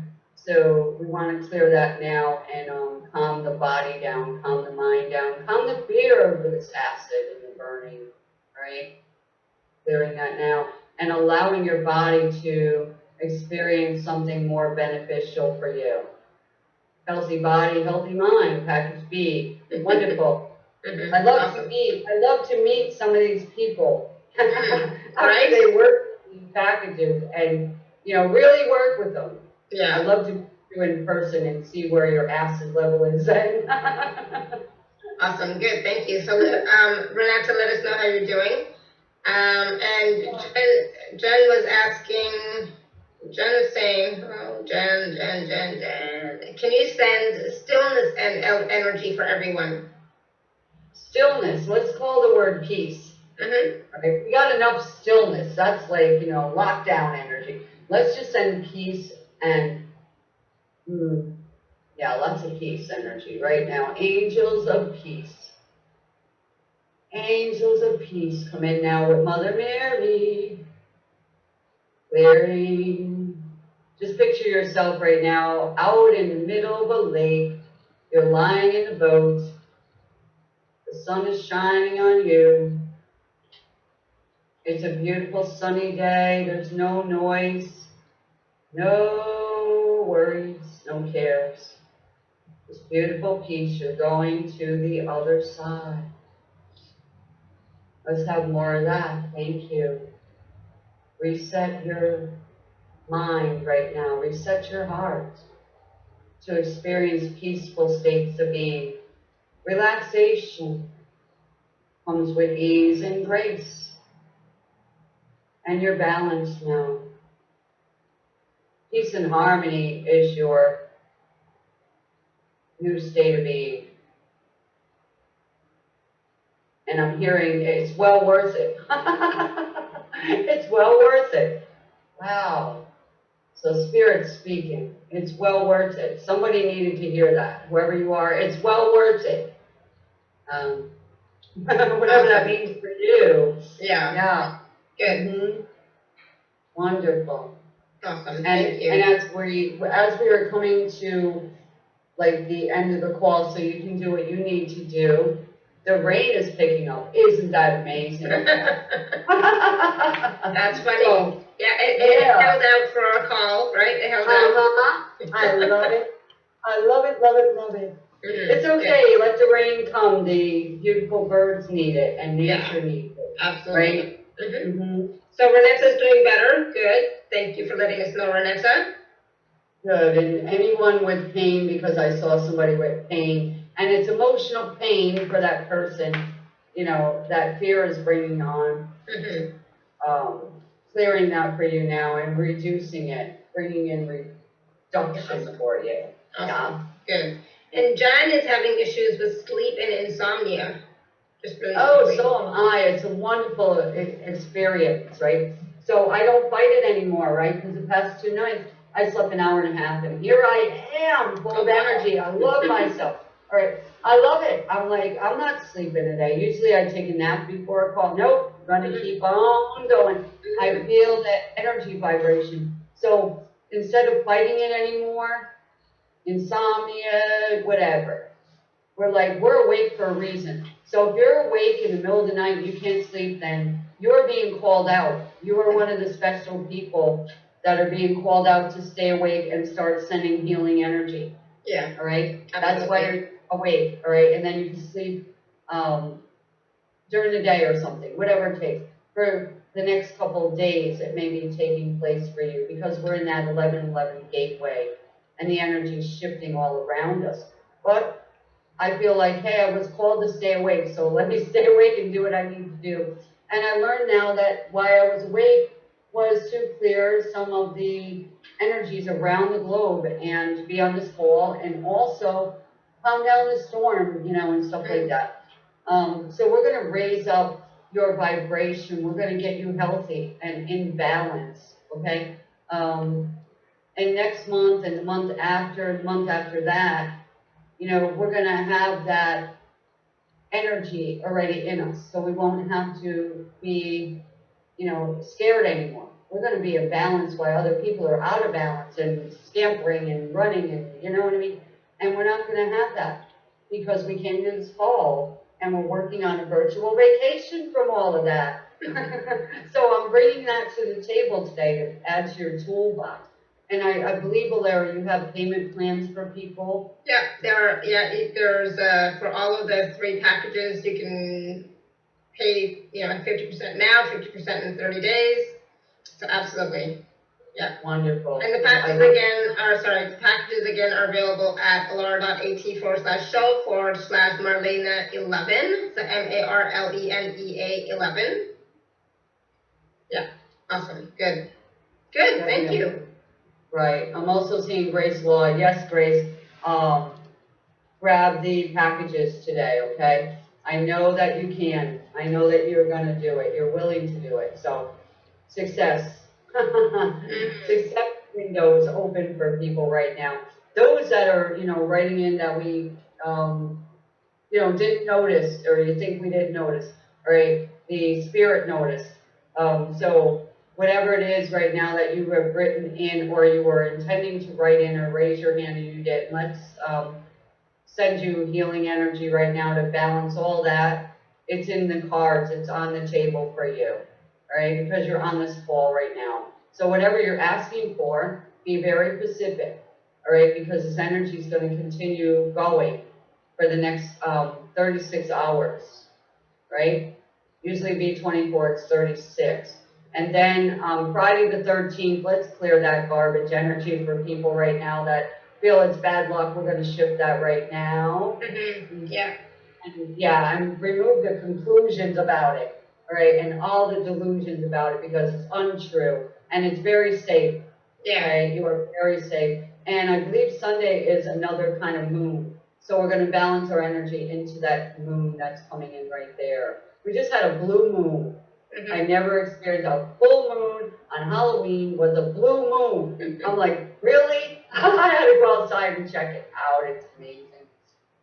So we wanna clear that now and, um, calm the body down, calm the mind down, calm the fear of this acid and the burning, right? clearing that now and allowing your body to experience something more beneficial for you. Healthy body, healthy mind, package B, wonderful. I love Awesome. to meet, I love to meet some of these people. Right. They work these packages and, you know, really work with them. Yeah. love to do you in person and see where your acid level is then. Awesome, good, thank you. So, um, Renata, let us know how you're doing. Um, and Jen, Jen was asking, Jen was saying, oh, Jen, Jen, Jen, Jen, can you send stillness and energy for everyone? Stillness, let's call the word peace. Mm-hmm. Right? We got enough stillness. That's like, you know, lockdown energy. Let's just send peace and, hmm, yeah, lots of peace energy right now. Angels of peace. Angels of peace come in now with Mother Mary. Clearing. Just picture yourself right now out in the middle of a lake. You're lying in the boat. The sun is shining on you. It's a beautiful sunny day. There's no noise, no worries, no cares. This beautiful peace. You're going to the other side. Let's have more of that. Thank you. Reset your mind right now. Reset your heart to experience peaceful states of being. Relaxation comes with ease and grace. And you're balanced now. Peace and harmony is your new state of being. And I'm hearing it's well worth it. it's well worth it. Wow. So Spirit's speaking. It's well worth it. Somebody needed to hear that. Whoever you are, it's well worth it. Um, whatever that means for you. Yeah, Yeah. good, Mm -hmm. Wonderful. Awesome, And, thank you. and as we, as we are coming to like the end of the call, so you can do what you need to do, the rain is picking up. Isn't that amazing? That's funny. So, Yeah, it, it Yeah. held out for our call, right? It held out. uh-huh. I love it. I love it, love it, love it. Mhm, It's okay, let the rain come. The beautiful birds need it and Yeah. nature needs it, Absolutely. right? Mhm. hmm So Renetta's doing better, good. Thank you for letting us know, Renetta. Good, and anyone with pain, because I saw somebody with pain, and it's emotional pain for that person, you know, that fear is bringing on, Mhm. um, clearing that for you now and reducing it, bringing in reduction for you. Awesome, good. And John is having issues with sleep and insomnia. Just really Oh, so am I. It's a wonderful e- experience, right? So I don't fight it anymore, right? Because the past two nights, I slept an hour and a half, and here I am, full of energy. I love myself. All right, I love it. I'm like, I'm not sleeping today. Usually I take a nap before a call. Nope, gonna Mhm. keep on going. I feel that energy vibration. So instead of fighting it anymore, insomnia, whatever, we're like, we're awake for a reason. So if you're awake in the middle of the night and you can't sleep, then you're being called out. You are one of the special people that are being called out to stay awake and start sending healing energy. Yeah, All right, that's why you're awake. All right, and then you can sleep um, during the day or something, whatever it takes. For the next couple of days, it may be taking place for you because we're in that 1111 gateway, and the energy is shifting all around us. But I feel like, hey, I was called to stay awake, so let me stay awake and do what I need to do. And I learned now that why I was awake was to clear some of the energies around the globe and be on this call and also calm down the storm, you know, and stuff like that. Um, so we're going to raise up your vibration. We're going to get you healthy and in balance, okay? Um, and next month and the month after, the month after that, you know, we're going to have that energy already in us. So we won't have to be, you know, scared anymore. We're going to be in balance while other people are out of balance and scampering and running and, you know what I mean? And we're not going to have that because we came to this fall and we're working on a virtual vacation from all of that. so I'm bringing that to the table today to add to your toolbox. And I, I believe, Alara, you have payment plans for people. yeah, there are, yeah, it- there's, uh, for all of the three packages, you can pay, you know, fifty percent now, fifty percent in thirty days. So absolutely. Yeah. Wonderful. And the packages again are, sorry, the packages again are available at alara.at forward slash show forward slash Marlena eleven, so M A R L E N E A eleven. Yeah, awesome, good. Good, thank you. Right, I'm also seeing Grace Law, yes, Grace, um, grab the packages today, okay? I know that you can, I know that you're gonna do it, you're willing to do it, so, success. Success window is open for people right now. Those that are, you know, writing in that we, um, you know, didn't notice, or you think we didn't notice, right? The spirit notice. Um, so whatever it is right now that you have written in or you were intending to write in or raise your hand and you did, let's um, send you healing energy right now to balance all that. It's in the cards, it's on the table for you, right? Because you're on this call right now. So whatever you're asking for, be very specific, all right? Because this energy is going to continue going for the next um, 36 hours, right? Usually be 24, it's 36. And then um, Friday the 13th, let's clear that garbage energy for people right now that feel it's bad luck. We're going to shift that right now. Mhm. Yeah. And yeah, and remove the conclusions about it, right? and all the delusions about it because it's untrue and it's very safe. Yeah. Okay, you are very safe. And I believe Sunday is another kind of moon. So we're going to balance our energy into that moon that's coming in right there. We just had a blue moon. Mhm. I never experienced a full moon on Halloween was a blue moon. I'm like, really? I had to go outside and check it out. It's amazing.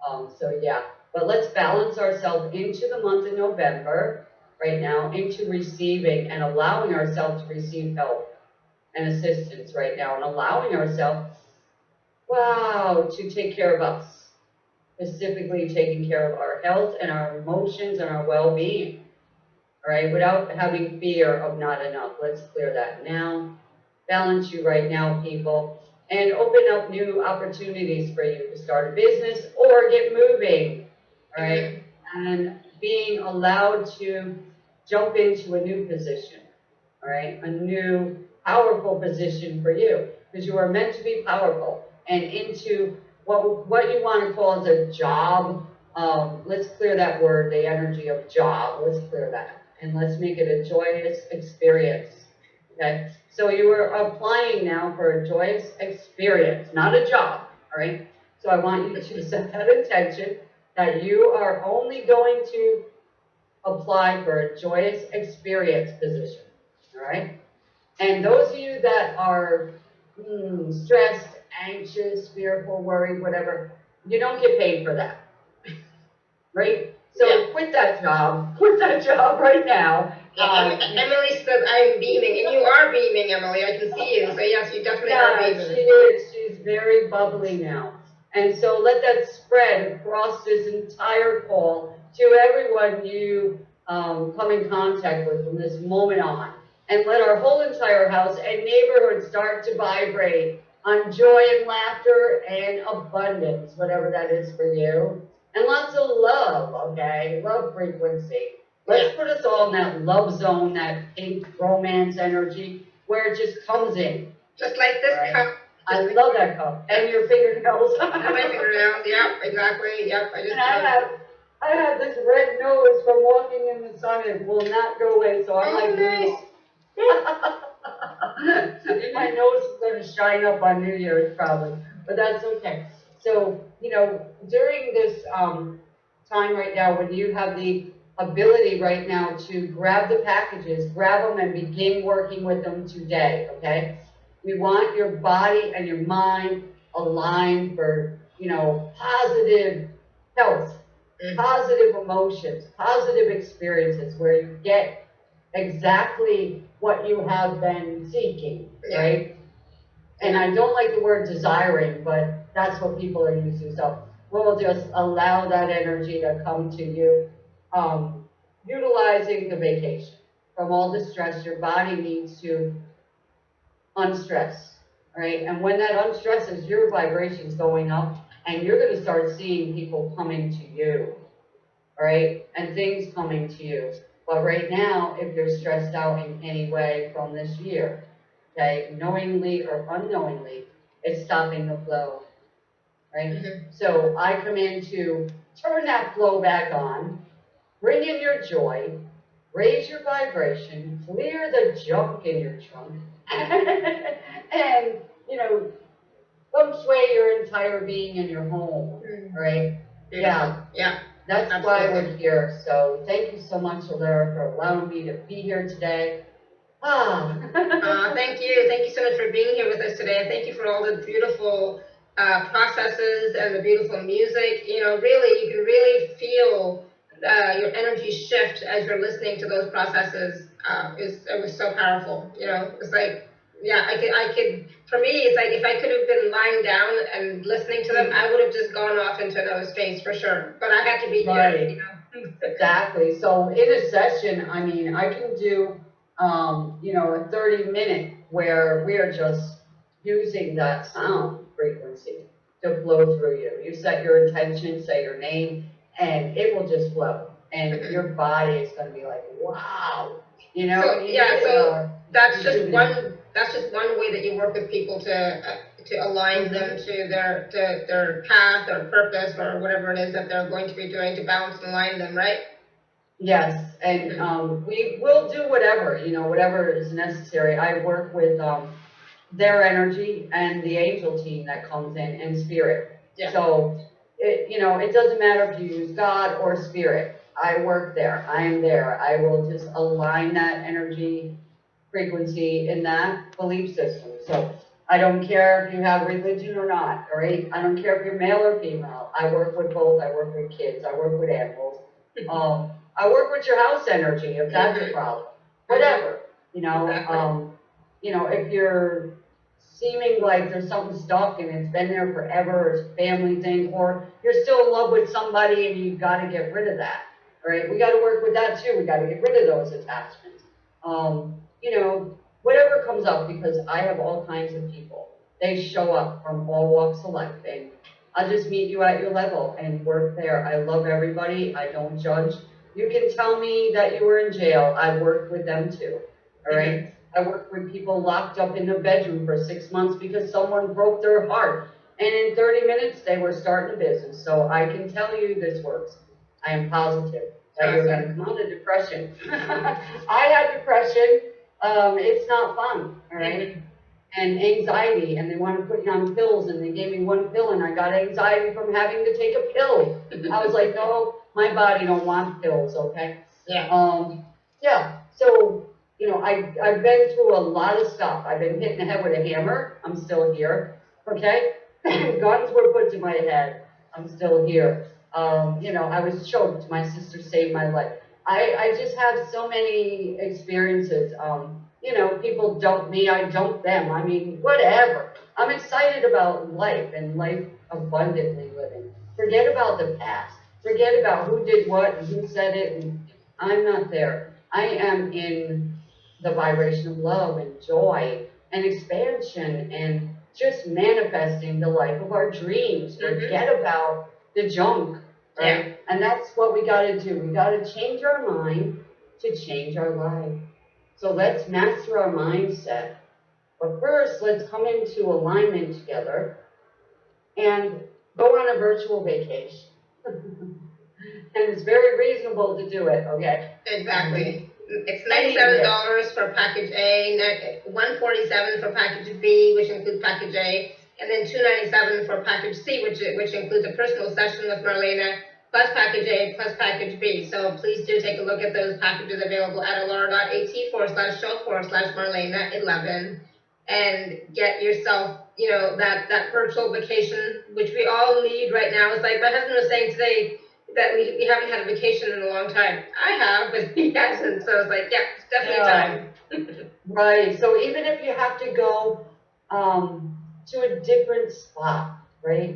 Um, so yeah, but let's balance ourselves into the month of November right now, into receiving and allowing ourselves to receive help and assistance right now, and allowing ourselves, wow, to take care of us. Specifically, taking care of our health and our emotions and our well-being all right, without having fear of not enough. Let's clear that now. Balance you right now, people, and open up new opportunities for you to start a business or get moving, all right? And being allowed to jump into a new position, all right? A new powerful position for you because you are meant to be powerful and into what, what you want to call as a job. Um, let's clear that word, the energy of job. Let's clear that and let's make it a joyous experience. Okay? So you are applying now for a joyous experience, not a job. All right? So I want you to set that intention that you are only going to apply for a joyous experience position. All right? And those of you that are hmm, stressed, anxious, fearful, worried, whatever, you don't get paid for that. right? So Yeah. quit that job. Quit that job right now. Yeah, Um, Emily says I'm beaming, and you are beaming, Emily. I can see you. So yes, you definitely are beaming. she is. She's very bubbly now. And so let that spread across this entire call to everyone you um, come in contact with from this moment on. And let our whole entire house and neighborhood start to vibrate on joy and laughter and abundance, whatever that is for you. And lots of love, okay? Love frequency. Let's put us all in that love zone, that pink romance energy, where it just comes in. Just like this Right. cup. I love that cup. And your fingernails. Have my fingernails. Yep, exactly. Yep. I just. And I have, I have this red nose from walking in the sun. It will not go away, so I'm like, Oh, like, nice. my nose is gonna shine up on New Year's probably, but that's okay. So, you know, during this, um, time right now, when you have the ability right now to grab the packages, grab them and begin working with them today, okay? We want your body and your mind aligned for, you know, positive health, Mhm. positive emotions, positive experiences where you get exactly what you have been seeking, Yeah. right? And I don't like the word desiring, but that's what people are using. So we'll just allow that energy to come to you, um, utilizing the vacation from all the stress your body needs to unstress, right? And when that unstresses, your vibration's going up, and you're going to start seeing people coming to you, right? And things coming to you. But right now, if you're stressed out in any way from this year, okay, knowingly or unknowingly, it's stopping the flow, right? Mhm. So I come in to turn that flow back on, bring in your joy, raise your vibration, clear the junk in your trunk, and, you know, feng shui your entire being in your home, Mhm. right? Yeah, Yeah. that's why Absolutely. we're here. So thank you so much, Alara, for allowing me to be here today. Ah. Uh, thank you. Thank you so much for being here with us today. And thank you for all the beautiful uh, processes and the beautiful music. You know, really, you can really feel uh, your energy shift as you're listening to those processes uh, is it was so powerful. You know, it's like yeah, I could I could for me it's like if I could have been lying down and listening to them, I would have just gone off into another space for sure. But I had to be here. You know. Exactly. So in a session, I mean, I can do, um, you know, a thirty minute where we are just using that sound frequency to flow through you. You set your intention, say your name, and it will just flow. And your body is gonna be like, wow, you know? So, yeah, so uh, that's just one that's just one way that you work with people to uh, to align them to their to their path or purpose or whatever it is that they're going to be doing to balance and align them right Yes, and, um, we will do whatever, you know, whatever is necessary. I work with, um, their energy and the angel team that comes in and spirit. Yeah. So, it, you know, it doesn't matter if you use God or spirit. I work there. I am there. I will just align that energy frequency in that belief system. So I don't care if you have religion or not, all right? I don't care if you're male or female. I work with both. I work with kids. I work with animals. Um, I work with your house energy if that's a Mhm. problem. Whatever, you know, Exactly. um, you know, if you're seeming like there's something stuck and it's been there forever, or it's a family thing, or you're still in love with somebody and you've got to get rid of that, right? We got to work with that too. We got to get rid of those attachments. Um, you know, whatever comes up, because I have all kinds of people. They show up from all walks of life, and I'll just meet you at your level and work there. I love everybody. I don't judge. You can tell me that you were in jail. I worked with them too. All right? I worked with people locked up in a bedroom for six months because someone broke their heart. And in 30 minutes, they were starting a business. So I can tell you this works. I am positive that you're going to come out of depression. I had depression. Um, it's not fun. All right? and anxiety, and they want to put me on pills, and they gave me one pill, and I got anxiety from having to take a pill. I was like, no, my body don't want pills, okay? yeah Um, yeah, so, you know, I, I've been through a lot of stuff. I've been hit in the head with a hammer, I'm still here, okay? Guns were put to my head, I'm still here. Um, you know, I was choked, my sister saved my life. I, I just have so many experiences, um, you know, people dump me, I dump them, I mean, whatever. I'm excited about life and life abundantly living. Forget about the past. Forget about who did what and who said it, and I'm not there. I am in the vibration of love and joy and expansion and just manifesting the life of our dreams. Mhm. Forget about the junk, right? And that's what we gotta do. We gotta change our mind to change our life. So let's master our mindset. But first, let's come into alignment together and go on a virtual vacation. and it's very reasonable to do it, okay? exactly mm-hmm. it's ninety-seven dollars for package A, one forty-seven for package B, which includes package A, and then two ninety-seven for package C, which which includes a personal session with Marlena, plus package A, plus package B. So please do take a look at those packages available at alara.at forward slash show forward slash Marlena eleven, and get yourself, you know, that that virtual vacation, which we all need right now. It's like my husband was saying today that we, we haven't had a vacation in a long time. I have, but he hasn't. So it's like, yeah, it's definitely Yeah. time. Right, so even if you have to go, um, to a different spot, right?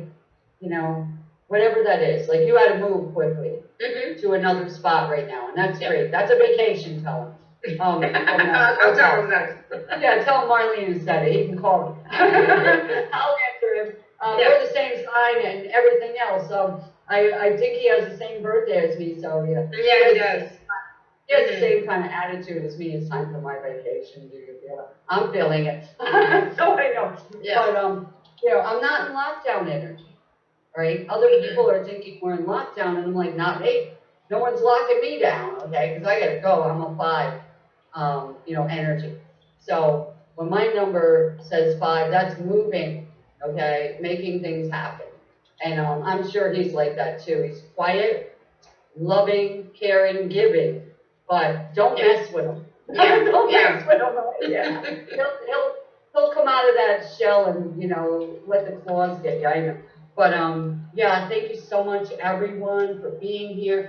You know, whatever that is, like you had to move quickly hmm to another spot right now, and that's Yep. great, that's a vacation, tell him. Um, I'll tell him that. Yeah, tell Marlene said it, he can call me. I'll answer him. Uh, we're the same sign and everything else, um, I, I think he has the same birthday as me, so yeah. Yeah, he does. He has the same kind of attitude as me, it's time for my vacation, dude, yeah, I'm feeling it, so I know. Yeah. But, um, you know, I'm not in lockdown energy, right? Other Mhm. people are thinking we're in lockdown, and I'm like, not me. No one's locking me down, okay, because I gotta go, I'm a five, um, you know, energy. So, when my number says five, that's moving, okay, making things happen. And, um, I'm sure he's like that too, he's quiet, loving, caring, giving, but don't Yeah. mess with him. Yeah, Don't yeah. mess with him, yeah. He'll, he'll, he'll come out of that shell and, you know, let the claws get you, I know. But, um, yeah, thank you so much, everyone, for being here.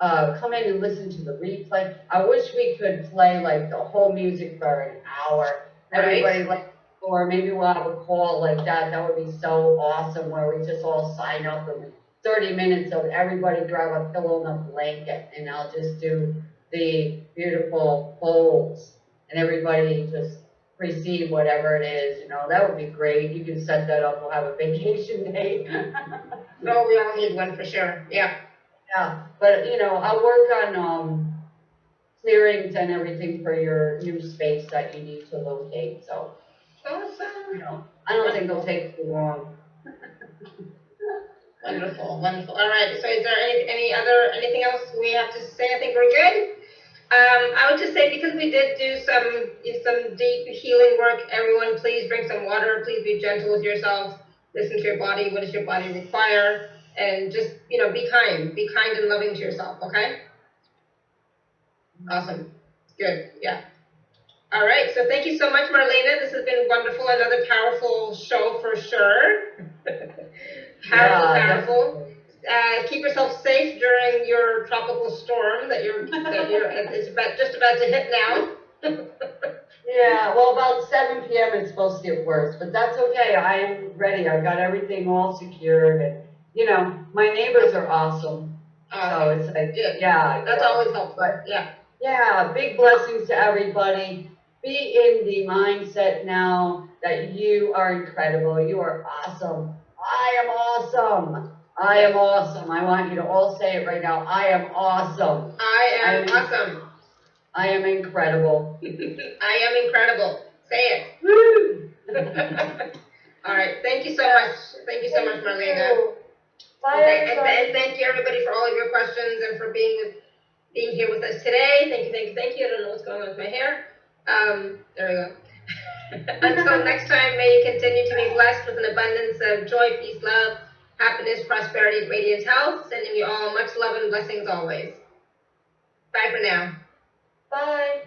uh, come in and listen to the replay. I wish we could play like the whole music for an hour. Everybody like, or maybe we'll have a call like that. That would be so awesome where we just all sign up and thirty minutes of everybody grab a pillow and a blanket and I'll just do the beautiful folds and everybody just receive whatever it is, you know, that would be great. You can set that up. We'll have a vacation day. No, we all need one for sure. Yeah. Yeah, but you know, I'll work on, um, clearings and everything for your new space that you need to locate, so, Awesome. I don't think it'll take too long. Wonderful, wonderful. All right. So, is there any any other anything else we have to say? I think we're good. Um, I would just say because we did do some some deep healing work. Everyone, please drink some water. Please be gentle with yourself. Listen to your body. What does your body require? And just you know, be kind. Be kind and loving to yourself. Okay. Awesome. Good. Yeah. All right. So thank you so much, Marlena. This has been wonderful. Another powerful show for sure. powerful, Yeah, powerful. Uh, keep yourself safe during your tropical storm that you're that you're it's about just about to hit now. Yeah, well, about seven PM it's supposed to get worse, but that's okay. I am ready. I've got everything all secured and, you know, my neighbors are awesome. So Uh, it's like, yeah, yeah. that's yeah. always helpful. Yeah. Yeah, big blessings to everybody. Be in the mindset now that you are incredible. You are awesome. I am awesome. I am awesome. I want you to all say it right now. I am awesome. I am I'm- awesome. I am incredible. I am incredible. Say it. All right. Thank you so much. Thank you so much, Marlena. Bye, And, and, and thank you everybody for all of your questions and for being being here with us today. Thank you, thank you, thank you. I don't know what's going on with my hair. Um, there we go. Until next time, may you continue to be blessed with an abundance of joy, peace, love, happiness, prosperity, radiant health. Sending you all much love and blessings always. Bye for now. Bye.